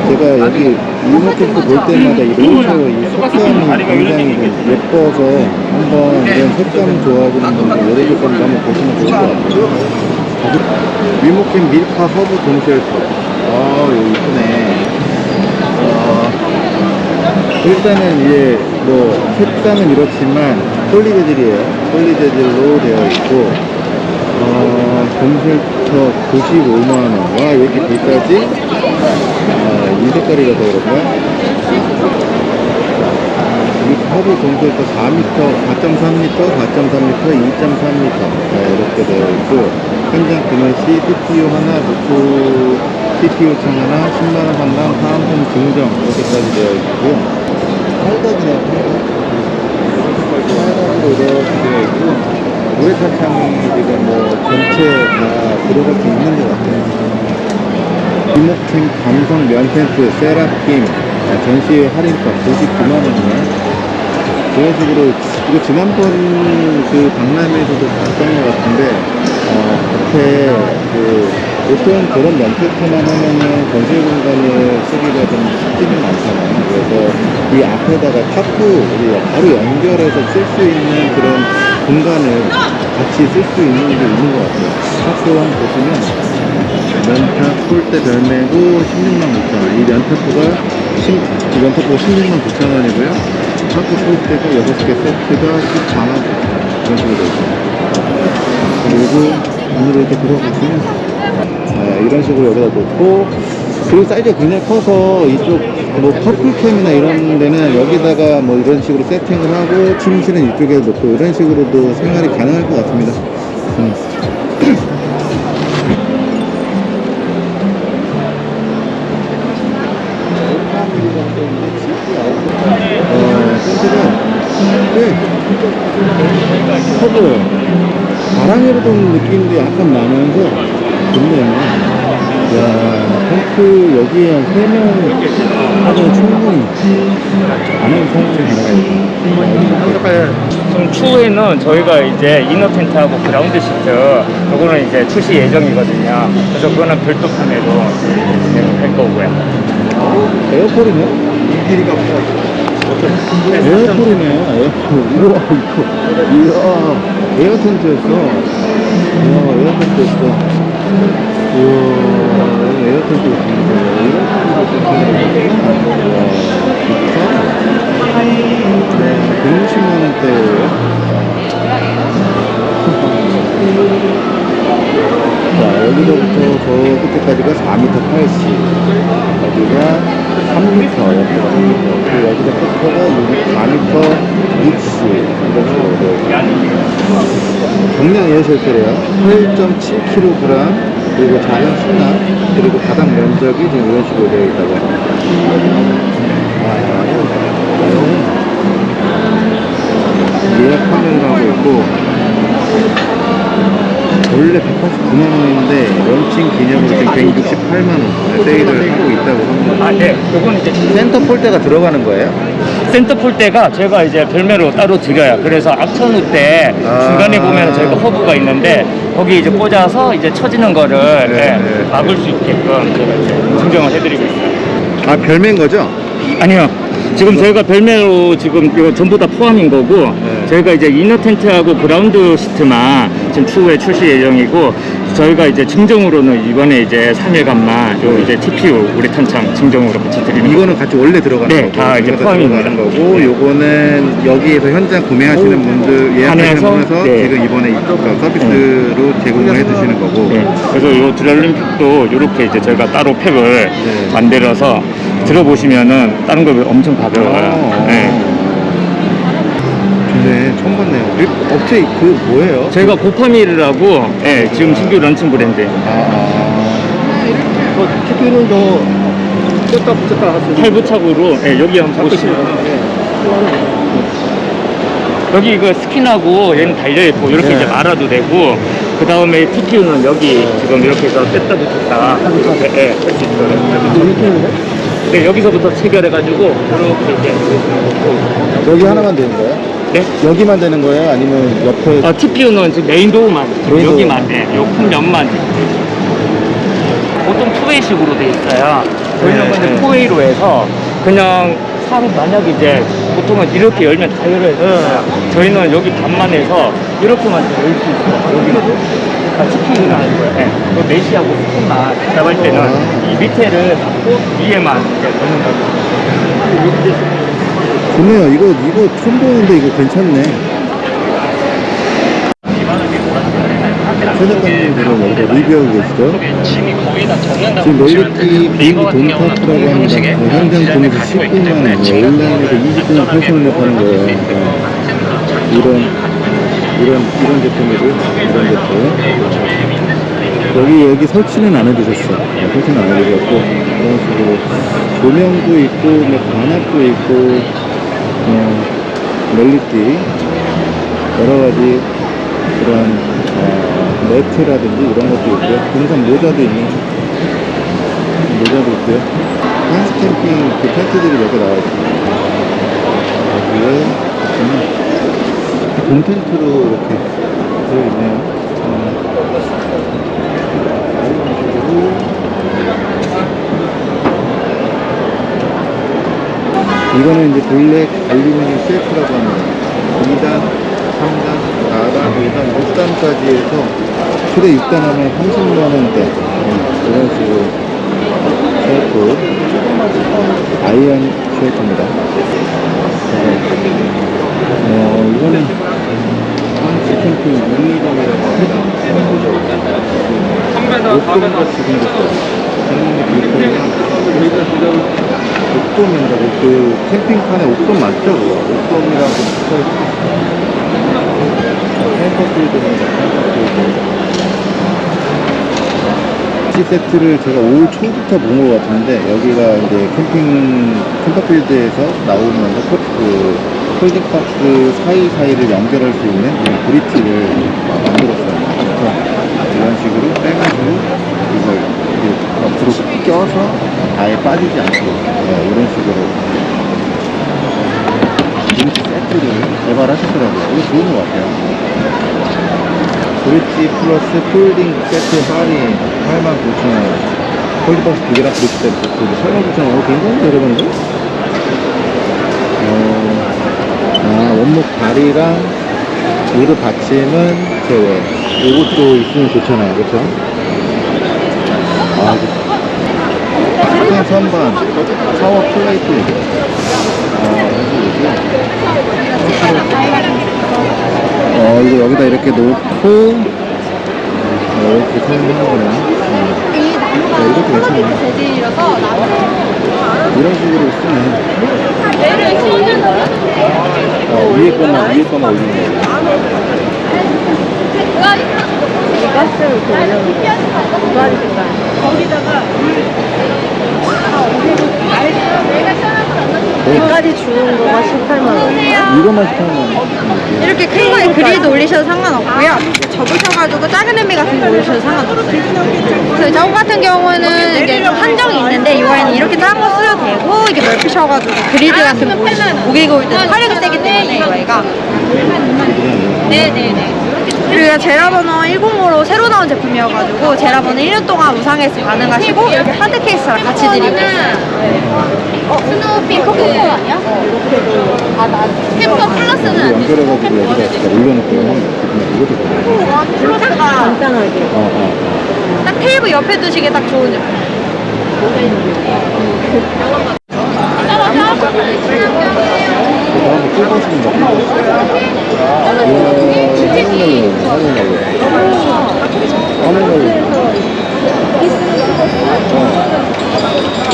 제가 여기 위모 캠프 볼 때마다 이 로드 이 색감이 굉장히 좀 예뻐서 한번 이런 색감 좋아하시는 분들 여러분들 한번 보시면 좋을 것 같아요. 위모캠 밀카 허브 dome shelter 아 여기 이쁘네. 어, 일단은 이제 뭐 색상은 이렇지만 poly재질이에요. poly재질로 되어 있고 어, dome shelter 95만원. 와왜 이렇게 비싸지? 아, 이 색깔이라서 그런가? 이 허브 동굴도 4m, 4.3m, 4.3m, 2.3m 이렇게 되어 있고 현장 구매 시 CPU 하나, 노트 CPU 창 하나, 10만원 상당 사은품 증정. 이렇게까지 되어 있고요 팔각이네요. 팔각으로 이렇게 되어 있고 우레타 창이 지금 뭐 전체 다 들어갈 수 있는 것 같아요. 이목팀 감성 면 텐트 세라핌 아, 전시 할인가 99만원이네 그런 식으로 이거 지난번 그 박람회에서도 봤던 것 같은데 어 앞에 그 보통 그런 면테트만 하면은 건설 공간을 쓰기가 좀 쉽지는 않잖아요 그래서 이이 앞에다가 탁구 바로 연결해서 쓸 수 있는 그런 공간을 같이 쓸 수 있는 게 있는 것 같아요. 탁구 한번 보시면 면탁 폴대 별매고 16만 9천 원. 이 면탁구가 10, 이 면탁구가 16만 9천 원이고요. 탁구 폴대가 6개 세트가 14만 9천 원. 이런 식으로 되어 있어요. 그리고 안으로 이렇게 들어보시면 아, 이런 식으로 여기다 놓고 그리고 사이즈가 굉장히 커서 이쪽 뭐 커플캠이나 이런 데는 여기다가 뭐 이런 식으로 세팅을 하고 침실은 이쪽에 놓고 이런 식으로도 생활이 가능할 것 같습니다. 음. [clears throat] 여기에 한 3명 하면 충분히 안에 사용이 가능하겠다. 좀 추후에는 저희가 이제 inner 텐트하고 ground sheet 요거는 이제 출시 예정이거든요. 그래서 그거는 별도 판매로 진행할 거고요. air pole이네? 길이가 air pole이네, air pole. 우와, 이거. 이야, 에어 텐트였어. 이야, 에어 텐트였어. 우와, 에어 텐트였습니다. 이런 식으로 네, 160만원대예요 자, 여기서부터 저 끝에까지가 4m 80. 여기가 3m, 옆에가 3m. 그리고 여기가 끝에가 4m 60. 이런 식으로. 경량 에어쉘터래요. 8.7kg. 그리고 작은 수납. 그리고 바닥 면적이 지금 이런 식으로 되어 있다고. 아, 예약 판매를 하고 있고, 원래 189만 원인데 런칭 기념으로 지금 168만 원 세일을 하고 있다고 합니다. 아, 네. 요건 이제 센터 폴대가 들어가는 거예요? 센터 폴대가 제가 이제 별매로 따로 드려요. 그래서 악천후 때 아. 중간에 보면 저희가 허브가 있는데 거기 이제 꽂아서 이제 쳐지는 거를 네, 예, 네. 막을 수 있게끔 제가 이제 증정을 해드리고 있어요. 아 별매인 거죠? 아니요. 지금 저희가 별매로 지금 이거 전부 다 포함인 거고 네. 저희가 이제 이너 텐트하고 그라운드 시트만 지금 추후에 출시 예정이고 저희가 이제 증정으로는 이번에 이제 3일간만 요 이제 TPU 우리 탄창 증정으로 같이 드리는 이거는 같이 원래 들어가는 네, 거고 다 이제 포함입니다. 들어가는 거고 네. 요거는 여기에서 현장 구매하시는 분들 예약하시는 분에서 네. 지금 이번에 이 서비스로 제공을 해주시는 거고 네. 그래서 요 드랄림픽도 이렇게 이제 저희가 따로 팩을 네. 만들어서 들어보시면은 다른 거 엄청 가벼워요. 어, 네. 네, 처음 봤네요. 그리고 업체 그 뭐예요? 저희가 고파밀이라고 예, 지금 신규 런칭 브랜드. 아, 저 TP는 더 뺐다 붙였다 하시는 팔부착으로 예, 여기 한번 보시면 여기 이거 스킨하고 얘는 달려있고 이렇게 네. 이제 말아도 되고 그 다음에 TPU는 여기 지금 이렇게 해서 뺐다 붙였다 예, 예, 할수 있어요. 네, 여기서부터 체결해가지고 이렇게 이제 여기 하나만 되는 거예요? 네? 여기만 되는 거예요? 아니면 옆에 어, TPU는 지금 메인 도어만 메인. 여기만 네, 요큰 면만 보통 two-way식으로 돼 있어요. 저희는 네, 근데 네. four-way로 해서 그냥 사로 만약 이제 보통은 이렇게 열면 다 열어야 돼요. 저희는 여기 반만 해서 이렇게만 열 수 있어요. 여기는. 아, TPU는 아니고요. 네. 그 메시하고 스푼만 잡을 때는 아. 이 밑에를 잡고 위에만 이제 넣는 거죠. 좋네요. 이거 이거 처음 보는데 이거 괜찮네. 최작가님들은 여기서 리뷰하고 계시죠? 지금 널리티 비행기 돈타프라고 합니다. 네, 현장 돈에서 19만 원, 네, 온라인에서 20분 80원에 파는 거예요. 네. 이런 이런 이런 제품이고 이런 제품. 여기 여기 설치는 안 해주셨어. 네, 설치는 안 해주셨고 이런 식으로 조명도 있고 뭐 관악도 있고 어, 멜리띠 여러 가지 그런 어, 매트라든지 이런 것도 있고요. 등산 모자도 있는 모자도 있고요. 한스 캠핑 그 텐트들이 몇 개 나와 있어요. 여기에 봄 텐트로 이렇게 되어 있네요. 어, 이거는 이제 블랙 알루미늄 셀프라고 합니다. 2단, 3단, 4단, 5단, 6단까지 해서 최대 6단 하면 30만원대. 이런 식으로 shelf. iron shelf입니다. 어, 이거는 캠핑 유니점이라고 합니다. 목돔같이 생겼어요. 옥돔인가 그 캠핑칸에 옥돔 맞죠? 붙어있어. 캠퍼필드입니다. 캠퍼필드. 이 세트를 제가 올 초부터 본 것 같은데 여기가 이제 캠핑 캠퍼필드에서 나오면서 폴- 그 폴딩박스 사이사이를 연결할 수 있는 브릿지를 만들었어요. 이런 식으로 빼가지고 껴서 아예 빠지지 않고 네, 이런 식으로 브릿지 세트를 개발하셨더라고요. 이거 좋은 것 같아요. 브릿지 플러스 folding 세트 할인 89,000원 folding박스 두 개랑 브릿지 세트 89,000원 어, 괜찮은데 여러분들? 어, 아 원목 다리랑 무릎 받침은 제외 이것도 있으면 좋잖아요 그쵸? 아 선반 샤워 플레이트 어 이거 여기다 이렇게 놓고 어, 이렇게 사용하는구나 어. 네, 이것도 괜찮네 재질이라서 이런 식으로 쓰네 어, 위에 거만 위에 거만 올리는 거예요 가스를 이렇게 올려놓고 거기다가 여기까지 주는 거가 18만 원. 이것만 시켜면 이렇게 큰 거에 그릴드 올리셔도 상관없고요. 접으셔가지고 작은 의미 같은 거 올리셔도 상관없어요. 그래서 저 같은 경우는 이게 좀 한정이 있는데 이거에는 이렇게 작은 거 쓰셔도 되고 이게 넓히셔가지고 그릴드 같은 거 올리시면 목에 고일 때 화력이 세기 때문에 이거 얘가 네네네 그리고 제라버너 105로 새로 나온 제품이어가지고 제라버너 1년 동안 무상해서 가능하시고 이렇게 하드 케이스랑 같이 드리고 있어요 스노우피 코코코 아니야? 템퍼 플러스는 안 되지. 올려놓고 플러스가 간단하게. 어, 어. 딱 테이블 옆에 두시기 딱 좋은 제품 그 다음 에 꿀버섯인가? 이야, 하늘날로, 하늘날로. 하늘날로.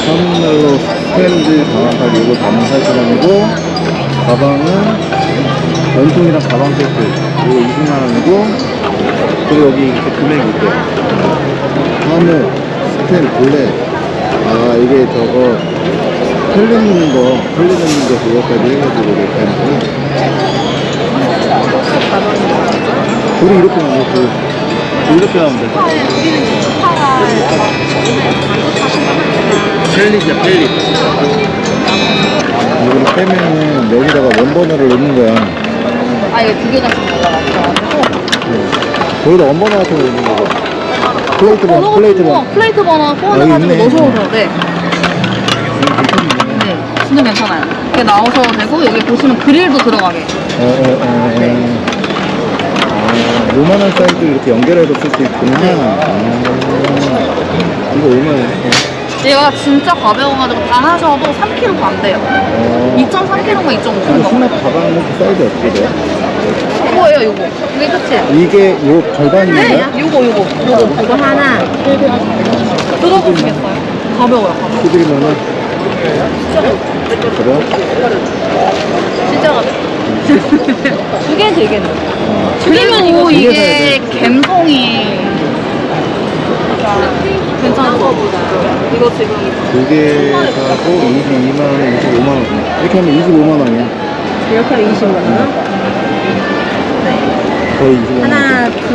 하늘날로 스탠드 장악할 이거 담사시간이고 가방은 원통이랑 가방 세트 이거 20만원이고 그리고 여기 이렇게 금액이 있대요 하늘 스탠 블랙 아 이게 저거 있는 거, 있는 거 그거까지 해가지고 이렇게. 우리 이렇게 하면 그 이렇게 하면 돼. 펠릿이야 펠릿. 이걸 빼면은 여기다가 원버너를 넣는 거야. 아 이거 두 개가 지금 올라갔어. 거기다 원버너 같은 거 넣는 거고. 플레이트 번, 플레이트 번. 플레이트 버너 여기 소원해가지고 있네. 넣으셔도 돼. 네, 진짜 괜찮아요. 이렇게 나오셔도 되고 여기 보시면 그릴도 들어가게. 어, 어, 어, 어. 아, 요만한 사이즈 이렇게 연결해서 쓸 수 있구나. 아, 이거 얼마예요? 얘가 진짜 가벼워가지고 다 하셔도 3kg도 안 돼요. 어, 2.3kg가 2.5kg. 이거 수납 가방 사이즈 어떻게 돼요? 이거예요, 이거. 이게 끝이에요. 이게 요 절반인가요? 네, 요거, 요거. 요거. 이거 하나. 뜯어보시겠어요? 가벼워요, 가벼워. 11만원? 그래요? 진짜 가벼워. 두개 되겠네. 어, 그리고 두개 이게 감성이 괜찮죠? 이거 지금 두개 사고 22만 원에 25만 원. 이렇게 하면 25만 원이야. 이렇게 하면 20만 원 거의 25만 원. 하나 둘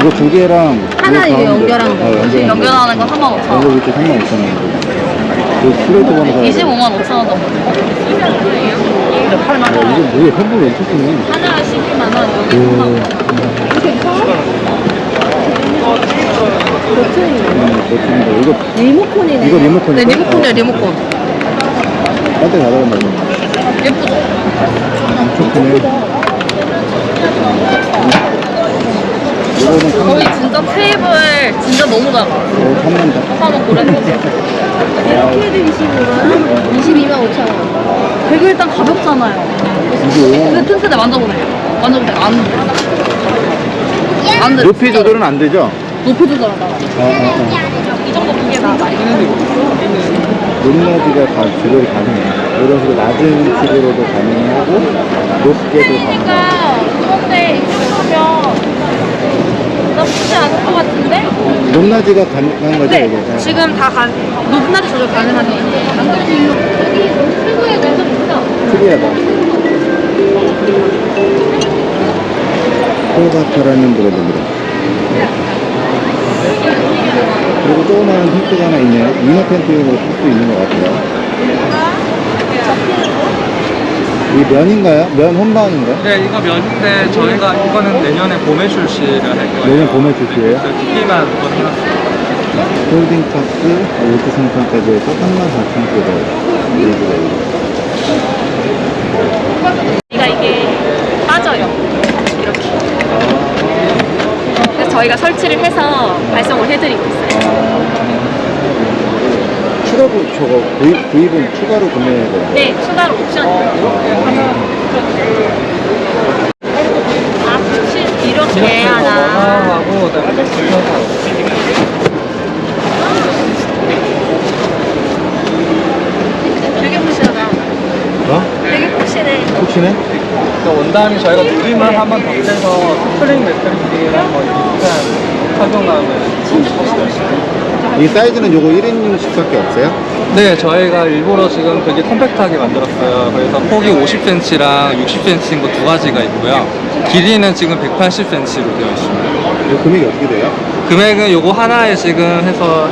이거 두 개랑 하나 이거 이거 가운데. 연결한 거. 어, 연결한 거. 연결하는 거 3만 5천 이거 원. 이렇게 35,000원. 그 플레이트 번호 사야 돼. 25만 5천 원 정도. 이거 8만 야, 원. 이거 뭐야? 왜 이렇게 쓰니? 하나 12만 원. 여기 3만 원. 음, 버튼인데. 이거 리모컨이네 이거 리모컨이야? 네, 리모컨이야, 리모컨. 딴데 가다가 말이야. 예쁘죠? 엄청 크네. 저희 진짜 테이블 진짜 너무 작아. 한번 고려해보세요. 이렇게 해도 25만 22만 5천 원. 되게 일단 가볍잖아요. 근데 튼튼해 만져보세요. 만져보세요. 안 돼. 안 돼. 높이 조절은 안 되죠? 높이 조절하다. 어, 어, 어. 이 정도 무게 나가. 높낮이가 다 조절이 가능해. 이런 식으로 낮은 식으로도 가능하고, 높게도 가능하고. 그러니까 그런데 하면 나쁘지 않을 것 같은데? 높낮이가 가능한 거죠, 네. 이게? 네. 지금 다 가, 높낮이 조절 있어. 특이하다. 호바타라는 브랜드입니다. 그리고 조그마한 텐트가 하나 있네요. 이너 텐트용으로 쓸수 있는 것 같아요. 이 면인가요? 면 혼방인가요? 네, 이거 면인데 저희가 이거는 내년에 봄에 출시를 할 거예요. 내년 봄에 출시해요? 그래서 TV만 한번 해놨어요. 홀딩박스 월드 상품까지 해서 34,900원. 그러니까 이게 빠져요. 이렇게. 그래서 저희가 설치를 해서 발송을 해드리고 있어요. 추가 구 저거 구입, 구입은 추가로 구매해야 돼요. 네, 추가로 옵션이에요. 아, 혹시 이렇게 하나. 하고 그다음에 붙여서 되게 푸시하다. 어? 되게 푸시네. 혹시네? 원단이 저희가 누림을 한번 더 빼서 스프링 매트리스랑 뭐 비슷한 착용감을 이 사이즈는 요거 1인용씩밖에 없어요? 네, 저희가 일부러 지금 되게 컴팩트하게 만들었어요. 그래서 폭이 50cm랑 60cm인 거 두 가지가 있고요. 길이는 지금 180cm로 되어 있습니다. 이 금액이 어떻게 돼요? 금액은 요거 하나에 지금 해서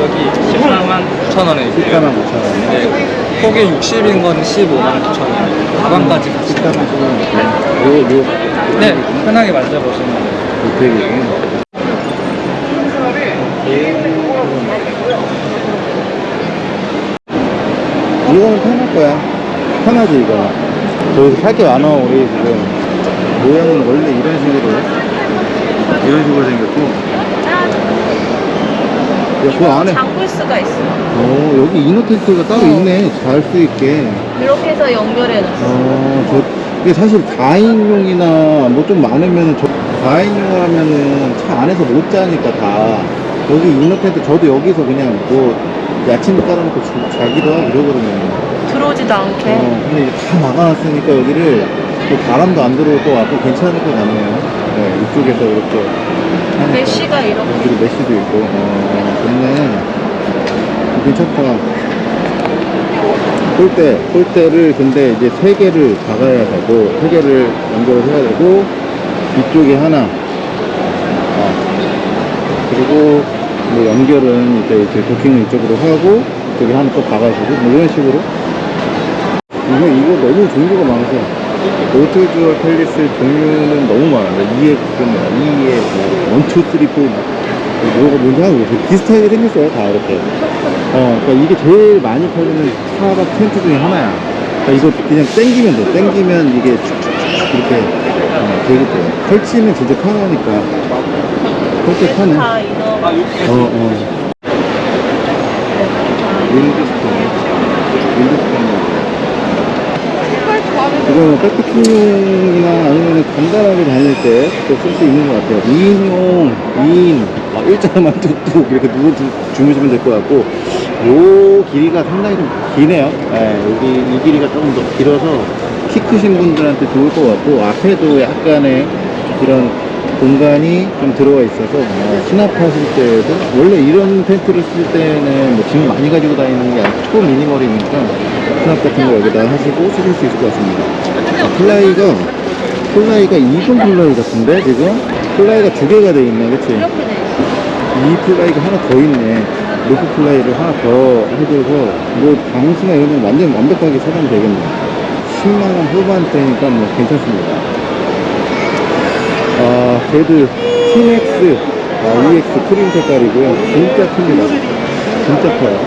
여기 14만 9천 원에 14만 있고요. 9천 원. 네, 폭이 60인 건 15만 9천 원. 가방까지 같이. 14만 9천 원. 요, 요, 네, 편하게 만져보시면 돼요. 금액이. 이거는 편할 거야. 편하지, 이거. 저기서 살게 많아, 우리 지금. 모양은 원래 이런 식으로. 이런 식으로 생겼고. 야, 그 안에. 잠글 수가 있어. 어, 여기 이너 텐트가 따로 있네. 잘 수 있게. 이렇게 해서 연결해 놨어. 어, 저, 이게 사실 4인용이나 뭐 좀 많으면은, 저, 4인용을 하면은 차 안에서 못 자니까 다. 여기 이너 텐트, 저도 여기서 그냥 뭐, 야침을 깔아놓고 자- 자기도 하고 이러거든요. 들어오지도 않게. 어, 근데 이제 다 막아놨으니까 여기를 또 바람도 안 들어올 것 같고 괜찮을 것 같네요. 네, 이쪽에서 이렇게. 하니까. 메쉬가 이렇게. 여기도 메쉬도 있고, 어, 좋네. 괜찮다. 폴대, 폴대를 근데 이제 세 개를 박아야 되고, 세 개를 연결을 해야 되고, 이쪽에 하나, 어, 그리고 뭐 연결은 이제, 이제 도킹을 이쪽으로 하고, 이쪽에 하나 또 박아주고, 뭐 이런 식으로. 이거, 이거 너무 종류가 많아서. 오토주얼 팰리스 종류는 너무 많아요. 2에, 2에, 뭐, 1, 2, 3, 4, 뭐가 뭔지 하고 비슷하게 생겼어요 다 이렇게. 어 그러니까 이게 제일 많이 팔리는 차박 텐트 중에 하나야. 그러니까 이거 그냥 땡기면 돼. 땡기면 이게 축축축 이렇게 어, 되기 때문에. 설치는 진짜 편하니까. 편해 다 이거. 어어 윈드스톤 윈드스톤 이거는 백패킹용이나 아니면 간단하게 다닐 때 또 쓸 수 있는 것 같아요. 2인용, 2인, 막 일자만 뚝뚝 이렇게 누워 주, 주무시면 될 것 같고, 요 길이가 상당히 좀 기네요. 예, 여기 이 길이가 조금 더 길어서 키 크신 분들한테 좋을 것 같고, 앞에도 약간의 이런 공간이 좀 들어가 있어서 어, 수납하실 때도 원래 이런 텐트를 쓸 때는 뭐 짐 많이 가지고 다니는 게 아니고 초 minimal이니까 수납 같은 거 여기다 하시고 쓰실 수 있을 것 같습니다. 아, fly가 fly가 이중 fly 같은데 지금? fly가 두 개가 돼 있네 그치? 이 fly가 하나 더 있네. roof fly를 하나 더 해줘서 뭐 방수나 이런 건 완전 완벽하게 차단이 되겠네. 10만원 후반대니까 뭐 괜찮습니다 아, 그래도 TX, 아, EX 크림 색깔이고요. 진짜 큽니다. 진짜 커요.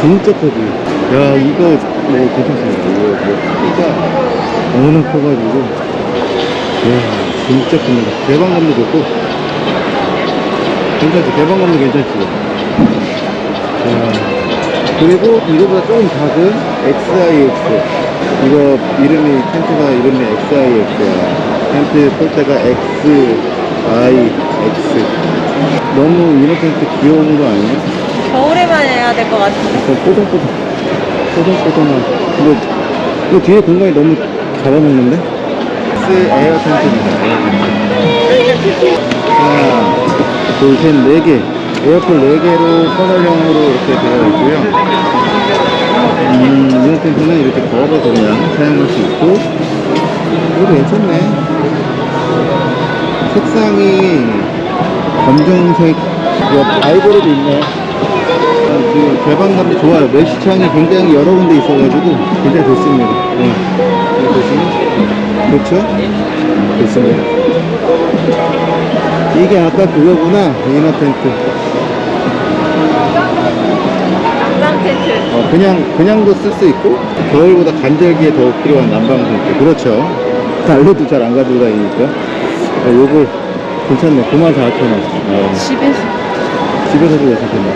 진짜 커지. 야, 이거 뭐 괜찮습니다. 이거 뭐 워낙 커가지고. 야, 진짜 큽니다. 개방감도 좋고. 괜찮지? 개방감도 괜찮지? 야, 그리고 이거보다 조금 작은 XIX. 이거 이름이, 텐트가 이름이 XIX야. 텐트 폴대가 XIX. 너무 이너 텐트 귀여운 거 아니야? 겨울에만 해야 될 것 같은데. 약간 뽀송뽀송 뽀송뽀송한 근데 이거 뒤에 공간이 너무 잡아먹는데? 스 에어 텐트입니다 하나 둘셋네개 에어폴 4개로 터널형으로 이렇게 되어 있고요 음, inner 텐트는 이렇게 걸어서 그냥 사용할 수 있고 이거 괜찮네 색상이 검정색 뭐 아이보리도 있네 그 개방감도 좋아요. 메시창이 굉장히 여러 군데 있어가지고 굉장히 좋습니다. 네. 보시면 그렇죠? 좋습니다. 이게 아까 그거구나 이너 텐트. 난방 텐트. 어, 그냥 그냥도 쓸 수 있고 겨울보다 간절기에 더 필요한 난방 텐트. 그렇죠. [laughs] 난로도 잘 안 가지고 다니니까. 어, 요거 괜찮네. 94,000원. 어, 집에서. 집에서도 괜찮겠네.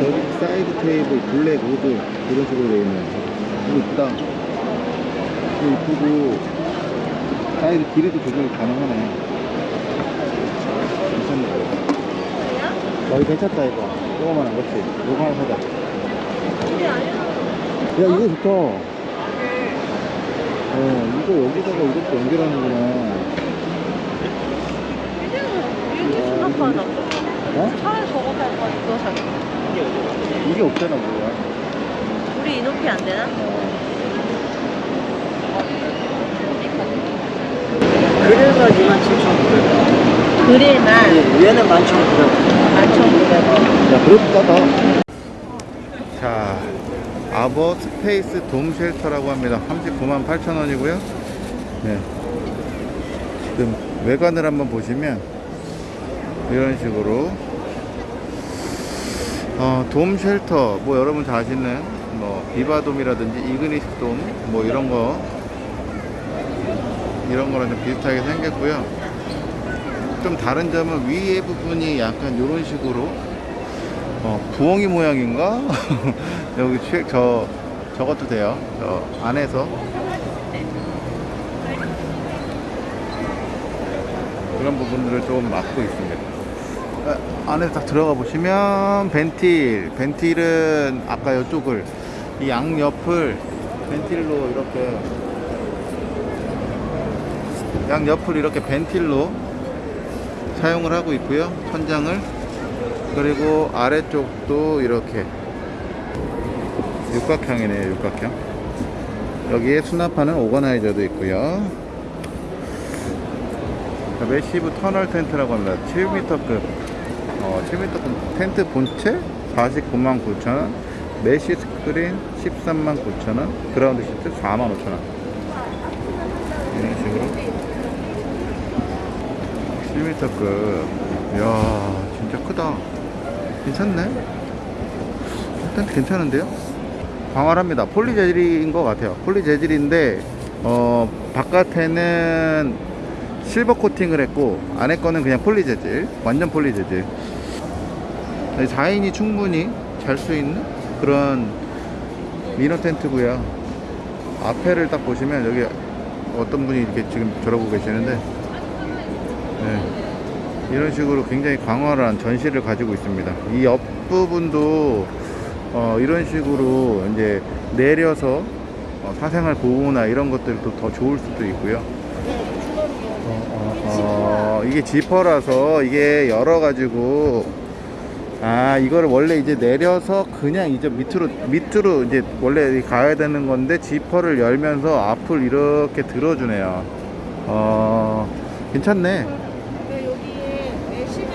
저기 사이드 테이블 블랙 우드 이런 식으로 되어 있네요. 이거 이쁘다. 이거 이쁘고 사이드 길이도 조절이 가능하네. 괜찮네. 어, 이거 괜찮다 이거. 조그만한 거지. 이거 하나 사자. 야 이거 좋다. 어 이거 여기다가 이렇게 연결하는구나. 수납하나? 어? 차라리 저거 살 거야, 이거 살 거야. 이게 없잖아 뭐야. 우리 이 높이 안 되나? 그래서 27,900원. 그릴만 얘는 11,900원. 11,900원. 야, 싸다. 자, 아버 스페이스 돔 shelter라고 합니다. 39만 8천 원이고요. 네. 지금 외관을 한번 보시면 이런 식으로 어, 돔 shelter 뭐 여러분 다 아시는 뭐 비바돔이라든지 이그니스 돔뭐 이런 거 이런 거랑 좀 비슷하게 생겼고요. 좀 다른 점은 위에 부분이 약간 이런 식으로 어, 부엉이 모양인가? [laughs] 여기 취, 저, 저것도 돼요. 저 안에서. 그런 부분들을 좀 막고 있습니다. 아, 안에 딱 들어가 보시면 벤틸. 벤틸은 아까 이쪽을, 이 양옆을 벤틸로 이렇게, 양옆을 이렇게 벤틸로 사용을 하고 있고요. 천장을. 그리고 아래쪽도 이렇게 육각형이네요 육각형 여기에 수납하는 organizer도 있고요 자, massive 터널 텐트라고 합니다. 7m급 어, 7m급 텐트 본체? 49만 9천원. mesh 스크린 13만 9천원. 그라운드 시트 4만 5천원. 이런 식으로. 7m급. 이야 진짜 크다. 괜찮네? 일단 괜찮은데요? 광활합니다. 폴리 재질인 것 같아요. 폴리 재질인데 어 바깥에는 실버 코팅을 했고 안에 거는 그냥 폴리 재질 완전 폴리 재질 4인이 충분히 잘 수 있는 그런 미너 텐트고요 앞에를 딱 보시면 여기 어떤 분이 이렇게 지금 저러고 계시는데 네. 이런 식으로 굉장히 광활한 전시를 가지고 있습니다. 이 옆부분도 어, 이런 식으로 이제 내려서 어, 사생활 보호나 이런 것들도 더 좋을 수도 있고요. 이게 지퍼라서 이게 열어가지고 아 이거를 원래 이제 내려서 그냥 이제 밑으로 밑으로 이제 원래 가야 되는 건데 지퍼를 열면서 앞을 이렇게 들어주네요. 어 괜찮네. 여기에 매시면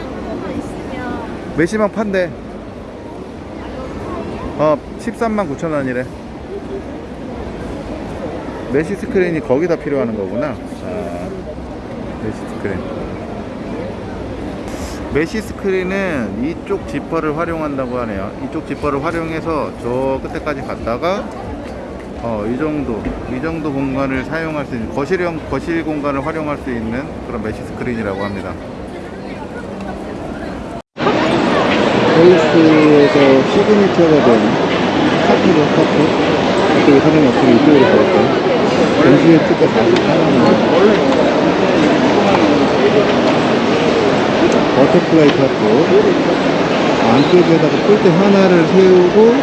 있으면 메시망 판대 어 13만 9천 원이래 메시 스크린이 거기다 필요하는 거구나 아, mesh 스크린 mesh 스크린은 이쪽 지퍼를 활용한다고 하네요. 이쪽 지퍼를 활용해서 저 끝에까지 갔다가 어, 이 정도, 이 정도 공간을 사용할 수 있는 거실형 거실 공간을 활용할 수 있는 그런 mesh 스크린이라고 합니다. 헬스에서 signature가 된 tarp죠, tarp. 이쪽에 사람이 없으면 이쪽으로 가볼까요? 전시회 특가 48만원. butterfly tarp. 안쪽에다가 폴대 하나를 세우고,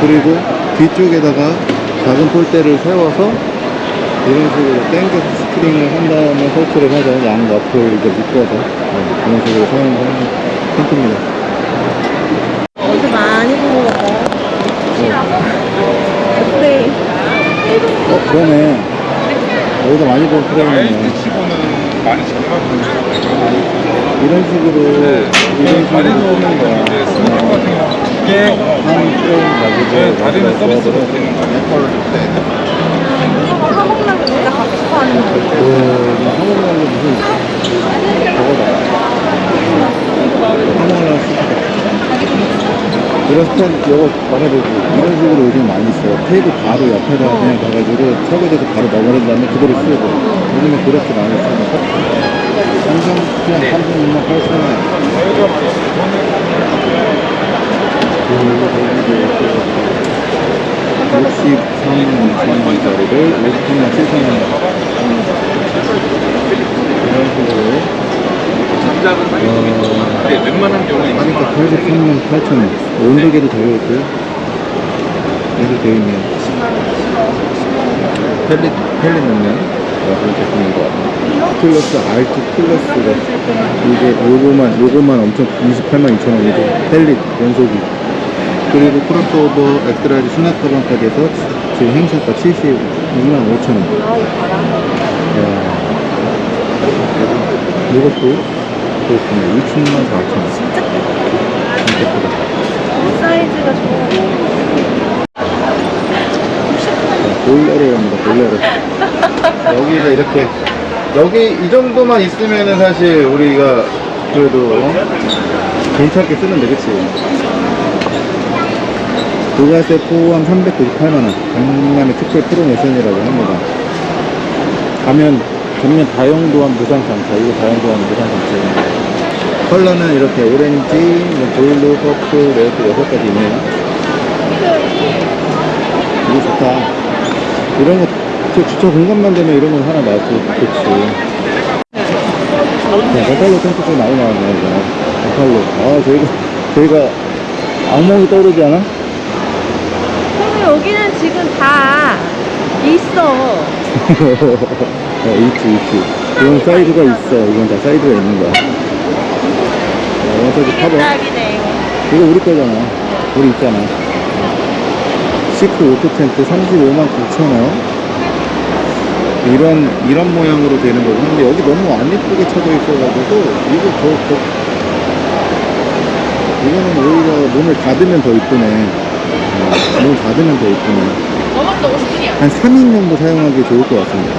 그리고 뒤쪽에다가 작은 폴대를 세워서 이런 식으로 땡겨서 string을 한 다음에 설치를 하죠. 양 옆을 이렇게 묶어서. 네, 그런 식으로 사용하는 텐트입니다. 어디서 많이 본것 같아요. 네. 어, 그러네. 여기서 많이 본 프레임이네. 이런 식으로, 이런 식으로 쓰는 거야. 한 프레임 가지고 다리는 서비스로 쓰는 거야. 이거 한국랑 진짜 갖고 싶어 하는 거. 그, 한국말로 무슨, 저거다. 한국말로 쓰다. 이런 스탠, 이거 말해보고, 이런 식으로 요즘 많이 써요. 테이블 바로 옆에다 그냥 가가지고 설거지해서 바로 넣어버린 다음에 그대로 쓰고. 요즘에 그렇게 많이 쓰고. 삼성, 그냥 36만 8천 원. 63만 원짜리를 50만 7천 원 이런 식으로 어, 웬만한 경우는 하니까 83만 8천 원 온도계도 달려있고요. 이렇게 되어있네요. 펠릿, 펠릿 넣는 그런 제품인 것 같아요. 플러스 R2 플러스가 이게 요거만 요거만 엄청 28만 2천 원이고 펠릿 연속이 그리고 크로스오버 X-large 수납 가방까지 해서 지금 행사가 72만 5천 원. 이것도 그렇습니다 60만 4천원 진짜? 크다. 사이즈가 좋아. 볼레로 합니다 볼레로 여기가 이렇게 여기 이 정도만 있으면은 사실 우리가 그래도 어? 괜찮게 쓰는데 그치 부가세 포함 398만원. 강남의 특별 프로모션이라고 합니다. 가면 전면 다용도안 무상 장차 이거 다용도안 무상 장차 컬러는 이렇게 오렌지, 뭐 블루, 퍼플, 레드 여섯 가지 있네요 이거 좋다 이런 거, 저 주차 공간만 되면 이런 건 하나 놔도 좋지. 네, 버팔로 텐트 좀 많이 나왔네, 이거. 버팔로. 아, 저희가, 저희가 악몽이 떠오르지 않아? 그럼 여기는 지금 다 있어. 어, [laughs] 있지, 있지. 이건 사이즈가 있어. 이건 다 사이즈가 있는 거야. 어, 원사지 커버. 딱이네. 이거 우리 거잖아. 우리 있잖아. chic auto 텐트 35만 9천원. 이런, 이런 모양으로 되는 거고. 근데 여기 너무 안 예쁘게 쳐져 있어가지고, 이거 더, 더, 이거는 오히려 문을 닫으면 더 이쁘네. 어, 문을 닫으면 더 이쁘네. 넘었어, 50분이야. 한 3인 정도 사용하기 좋을 것 같습니다.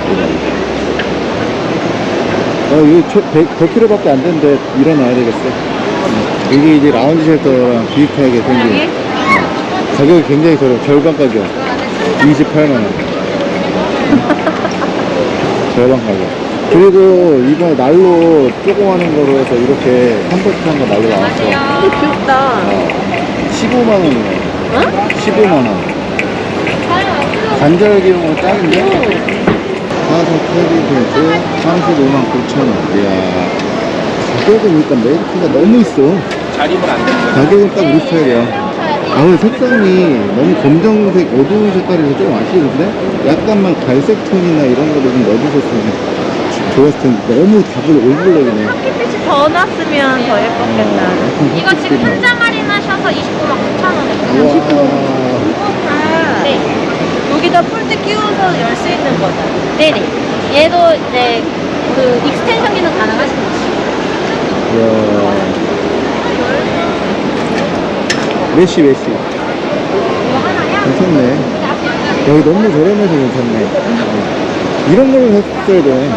어, 이거 100, 100kg밖에 안 되는데 일어나야 되겠어. 음. 이게 이제 라운지 쉘터랑 비슷하게 생긴. 어, 가격이 굉장히 저렴. 절반 가격. 28만원. [laughs] 절반 가격. 그리고 이번에 난로 조그마한 거로 해서 이렇게 compact한 거 난로 나왔어. 근데 귀엽다. 15만원이네. 어? 15만원. 간절기용으로 짱인데? 사서 캐리밴드 35만 9천원. 이야. 가격은 일단 메리트가 너무 있어. 자리면 안 되는 가격은 딱 우리 스타일이야. 아, 근데 색상이 너무 검정색, 어두운 색깔이라서 좀 아쉬운데? 약간만 갈색 톤이나 이런 거를 좀 넣어주셨으면 좋았을 텐데. 너무 다 all black이네. 햇빛이 더 났으면 더 예뻤겠다. 이거 지금 혼자 할인 하셔서 29만 9천 원에 우와. 네. 여기다 폴대 끼워서 열 수 있는 거다. 네네. 얘도 이제 그 extension 기능 가능하십니다. 이야. mesh, mesh. 괜찮네. 여기 너무 저렴해서 괜찮네. 어. 이런 걸 했어야 돼.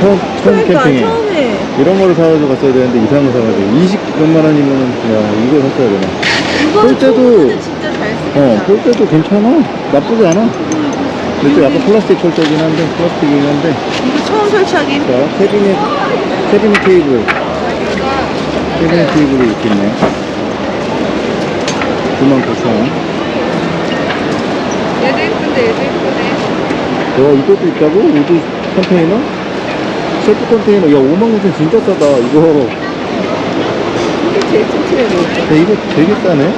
처음, 처음 그러니까 캠핑에. 처음에 이런 거를 사가지고 갔어야 되는데 이상한 거 사가지고 20 몇만 원이면은 야 이거 샀어야 되나 볼 때도-. 어, 볼 때도 괜찮아. 나쁘지 않아. 근데 또 약간 플라스틱 철제긴 한데, 플라스틱이긴 한데. 이거 처음 설치하기 자, 캐비넷, 캐비넷 테이블. 캐비넷 테이블이 이렇게 있네. 99,000원. 얘도 예쁜데 얘도 예쁘네. 와, 이것도 있다고? wood 컨테이너? 셰프 컨테이너. 야, 59,000원 진짜 싸다. 이거. 이게 제일 튼튼해? 야, 이거 되게 싸네.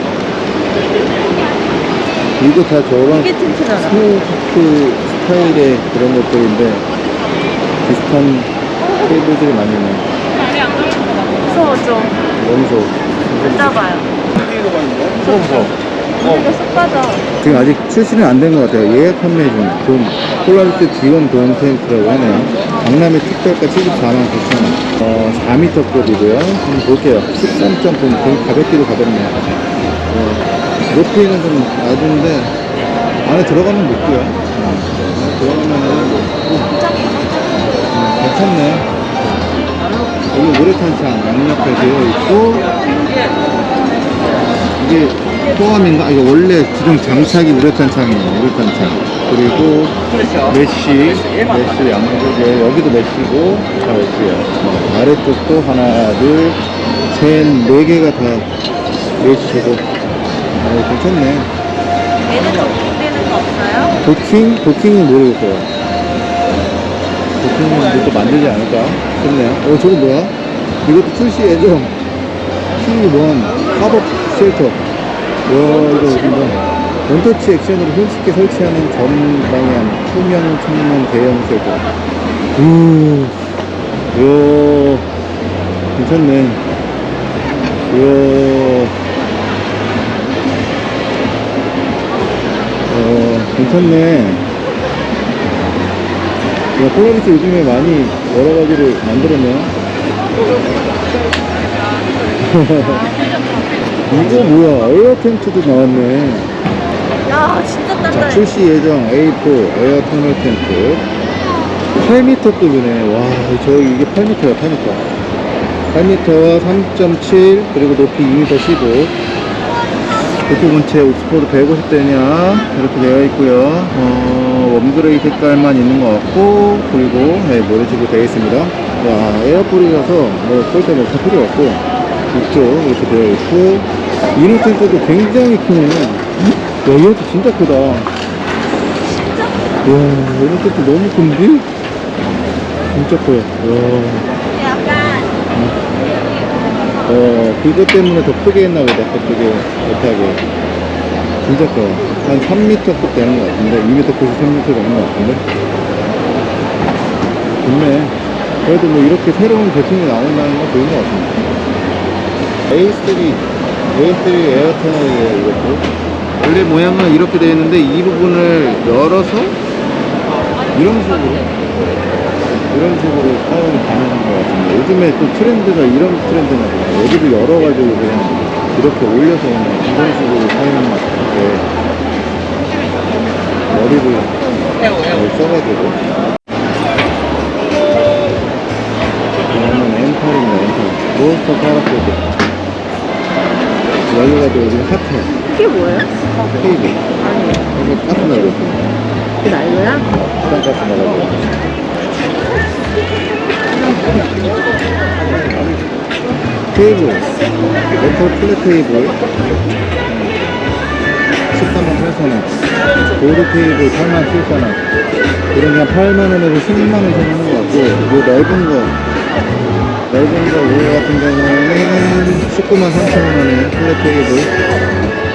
이거 다 저랑. Snow Peak 스타일의 그런 것들인데 비슷한 테이블들이 많이 있네 무서워 좀. 너무 좋아 앉아봐요. 무서워 이거 쏙 빠져. 지금 아직 출시는 안 된 것 같아요. 예약 판매 중. 돈, 폴라리스 지원 도움 센터라고 하네요. 강남의 특별가 74만 9천 원. 어, 4m급이고요. 한번 볼게요. 13.9 되게 가볍기도 가볍네요. 어, 높이는 좀 낮은데 안에 들어가면 높고요. 어, 들어가면은 높고. 어, 괜찮네 여기 우레탄창 양옆에 되어 있고 이게 포함인가? 아, 이거 원래 기존 장착이 우레탄창이에요. 우레탄창. 그리고 mesh mesh 양쪽에 여기도 mesh고 다 mesh예요. 어, 아래쪽도 하나 둘셋네 개가 다 메쉬고 어, 괜찮네. 얘는 도킹되는 거 없어요? 도킹? 도킹은 모르겠어요 도킹은 또 만들지 않을까 싶네요 어 저거 뭐야? 이것도 출시 예정 T1 pop-up shelter. 와 이거 어딘가 원터치 액션으로 손쉽게 설치하는 전방향 투명 창문 대형 shelter. 오, 이야 괜찮네. 이야. 어 괜찮네 야, 폴라리스 요즘에 많이 여러 가지를 만들었네요. [laughs] 이거 뭐야? 에어 텐트도 나왔네. 야 진짜 자, 단단해. 출시 예정 A4 에어 터널 텐트. 8m급이네. 와, 저 이게 8m야, 8m. 8m와 3.7 그리고 높이 2m 15. 도토문체 옥스포드 150데니어 이렇게 되어 있고요 어, warm gray 색깔만 있는 것 같고 그리고 네, 뭐 이런 식으로 되어 있습니다. 와 air pole이라서 뭐 절대 뭐다 필요 없고 이쪽 이렇게 되어 있고. inner 텐트도 굉장히 크네. 야 이것도 진짜 크다. 와 이노 텐트 너무 큰데? 진짜 커요. 와. 어, 그것 때문에 더 크게 했나 보다, 더 크게 못하게. 진짜 커. 한 3m급 되는 것 같은데, 2m 93m 되는 것 같은데. 좋네. 그래도 뭐 이렇게 새로운 제품이 나온다는 건 좋은 것 같습니다. A3, A3 에어터널이에요, 이것도. 원래 모양은 이렇게 되어 있는데, 이 부분을 열어서, 이런 식으로. 이런 식으로 사용이 가능한 것 같습니다. 요즘에 또 트렌드가 이런 트렌드나 봐요. 여기를 열어가지고 그냥 이렇게 올려서 이런 식으로 사용하는 게 머리를 잘 써가지고 이거는 엠팔입니다. 엠팔. 몬스터 파라포드. 여기가 또 요즘 핫해. 이게 뭐예요? 테이블. 이거 가스 있습니다. 그 난로야? 부산가스 나가고. 테이블, 메탈 flat 테이블. 13만 8천원. 보드 테이블 8만 7천원. 이런 그냥 8만원에서 10만원 정도 하는 것 같고 이 넓은 거. 넓은 거 이거 같은 경우에는 19만 3천원에 플랫 테이블.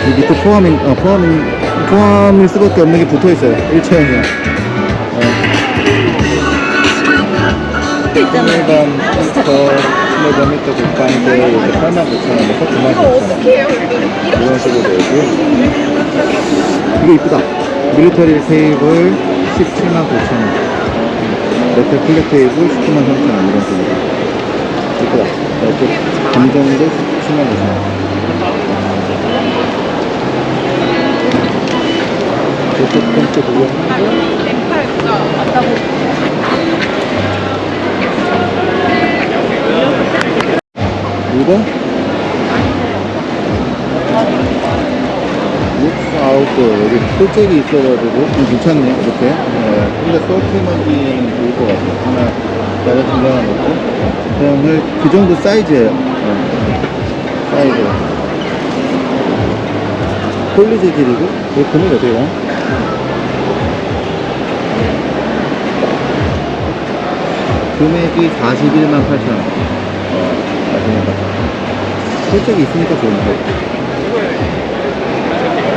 이 밑에 포함인, 아, 포함인, 포함일 수밖에 없는 게 붙어 있어요. 1차형이 야 있잖아. 일반 미터 10m 국방대 이렇게 8만 9천 원에서 9만 9천 원 이런 식으로 있고요 이거 이쁘다. 밀리터리 테이블 17만 9천 원. 메탈 플랫 테이블 19만 3천 원 이런 식으로. 이쁘다. 이렇게 감정도 17만 9천 원. 첫 번째 구경하고 엠팔 그거 맞다고. 이거? 룩스 아웃도 여기 폴잭이 있어가지고 좀 괜찮네 이렇게 네. 근데 서트하기에는 좋을 것 같아요 하나 나가 중간에 놓고 그다음에 그 정도 사이즈예요 네. 사이즈 폴리 재질이고 이거 금액 어떻게 가? 금액이 41만 8천원 어, 맞습니다 폴잭이 있으니까 좋은 거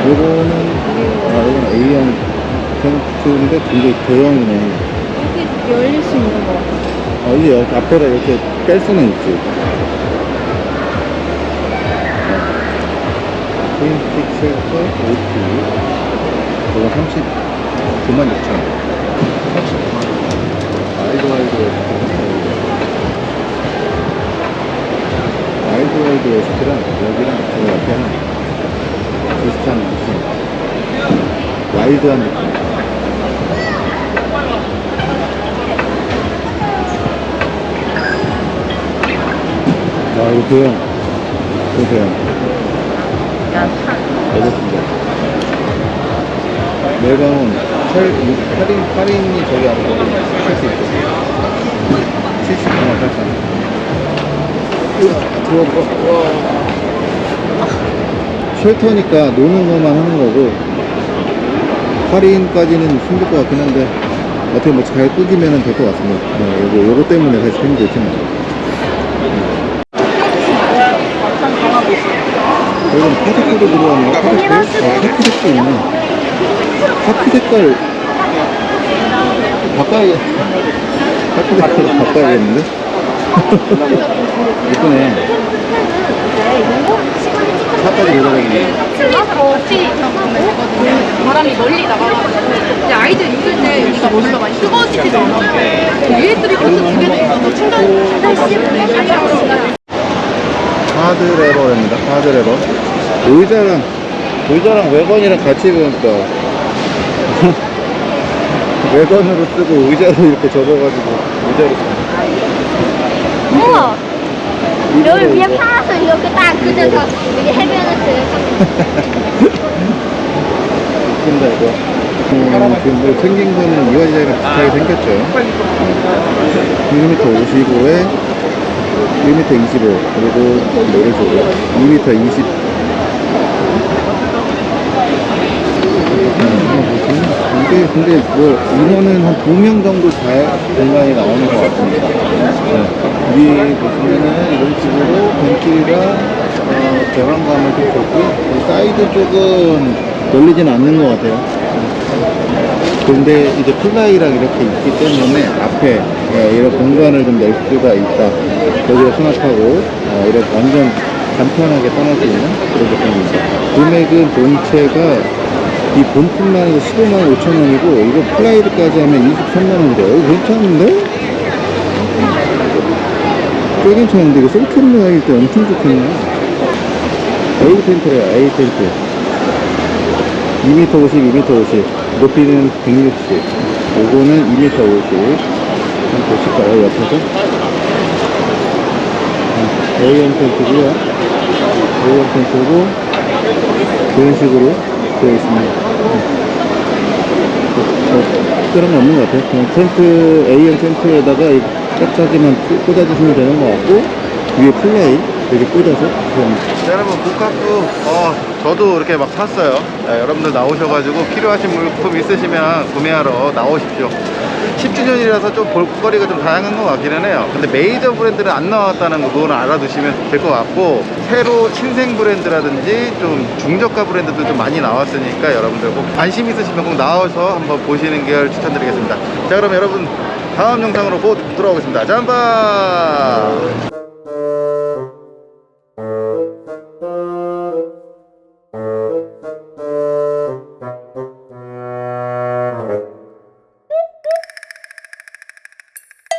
요거는 아 이건 A형 텐트인데 굉장히 대형이네. 여기 열릴 수 있는 거. 같아요. 아 이게 여기 앞에다 이렇게 뺄 수는 있지. twin stick shelter OT 이거 39만 6천 원. 39만. 원 아이고 아이고 아이고 웨스트랑 여기랑 저 옆에는 비슷한 느낌 와일드한 느낌. 아 이거 이거 대형 알겠습니다. 매강은 8, 8인, 8인이 저기 안에 할수 있고 79만 8천 원. 들어봐 와 쉘터니까 노는 것만 하는 거고 할인까지는 힘들 것 같긴 한데 어떻게 뭐 잘 꾸기면 될 것 같습니다 네, 요거, 요거 때문에 사실 힘들지만 여기는 파스코도 들어왔네 파스코? 아 파스코 있네 파스 색깔 바꿔야 [laughs] 파스 색깔 바꿔야겠는데? 이쁘네 차까지 내려가겠네 바람이 멀리 나가가지고 근데 아이들 있을 때 여기가 별로 많이 뜨거워지지도 않아 USB 포트 두 개도 있어서 충전 충전 하드 레버입니다. 하드 레버. 의자랑 의자랑 외건이랑 같이 보니까 [laughs] 외건으로 쓰고 의자로 이렇게 접어가지고 의자로 쓰고. 여기 위에 파라솔 이렇게 딱 그려서 여기 해변을 웃긴다 이거. 음, 지금 뭐 생긴 거는 이 의자랑 비슷하게 생겼죠. 1m 55에 1m 25 그리고 이런 식으로 2m 20 음, 이게 근데 뭐 인원은 한두명 정도 잘 공간이 나오는 것 같습니다. 네. 위에 보시면은 이런 식으로 ventilation이 어, 개방감을 좀 줬고 이 사이드 쪽은 열리진 않는 것 같아요. 근데 이제 플라이랑 이렇게 있기 때문에 앞에 예, 이런 공간을 좀 낼 수가 있다. 여기다 수납하고 어, 이렇게 완전 간편하게 떠날 수 있는 그런 제품입니다. 금액은 본체가 이 본품만 해도 15만 5천 원이고 이거 플라이까지 하면 23만 원이래요. 이거 괜찮은데? 꽤 괜찮은데 이거 셀프로 하기 때 엄청 좋겠네. A 텐트래요. A 텐트. 2m 50, 2m 50. 높이는 160. 요거는 2m 50. 한번 보실까요, 옆에서? A형 텐트고요. A형 텐트고, 그런 식으로 되어 있습니다. 뭐, 특별한 건 없는 것 같아요. 그냥 텐트, A형 텐트에다가 이 짝짝이만 꽂아주시면 되는 것 같고, 위에 플라이 이렇게 꽂아서. 자, 여러분, 복합도, 어, 저도 이렇게 막 샀어요. 네, 여러분들 나오셔가지고 필요하신 물품 있으시면 구매하러 나오십시오. 10주년이라서 좀 볼거리가 좀 다양한 것 같기는 해요. 근데 메이저 브랜드는 안 나왔다는 거, 그거는 알아두시면 될 것 같고, 새로 신생 브랜드라든지 좀 중저가 브랜드도 좀 많이 나왔으니까 여러분들 꼭 관심 있으시면 꼭 나와서 한번 보시는 걸 추천드리겠습니다. 자, 그럼 여러분, 다음 영상으로 곧 돌아오겠습니다. 잠바!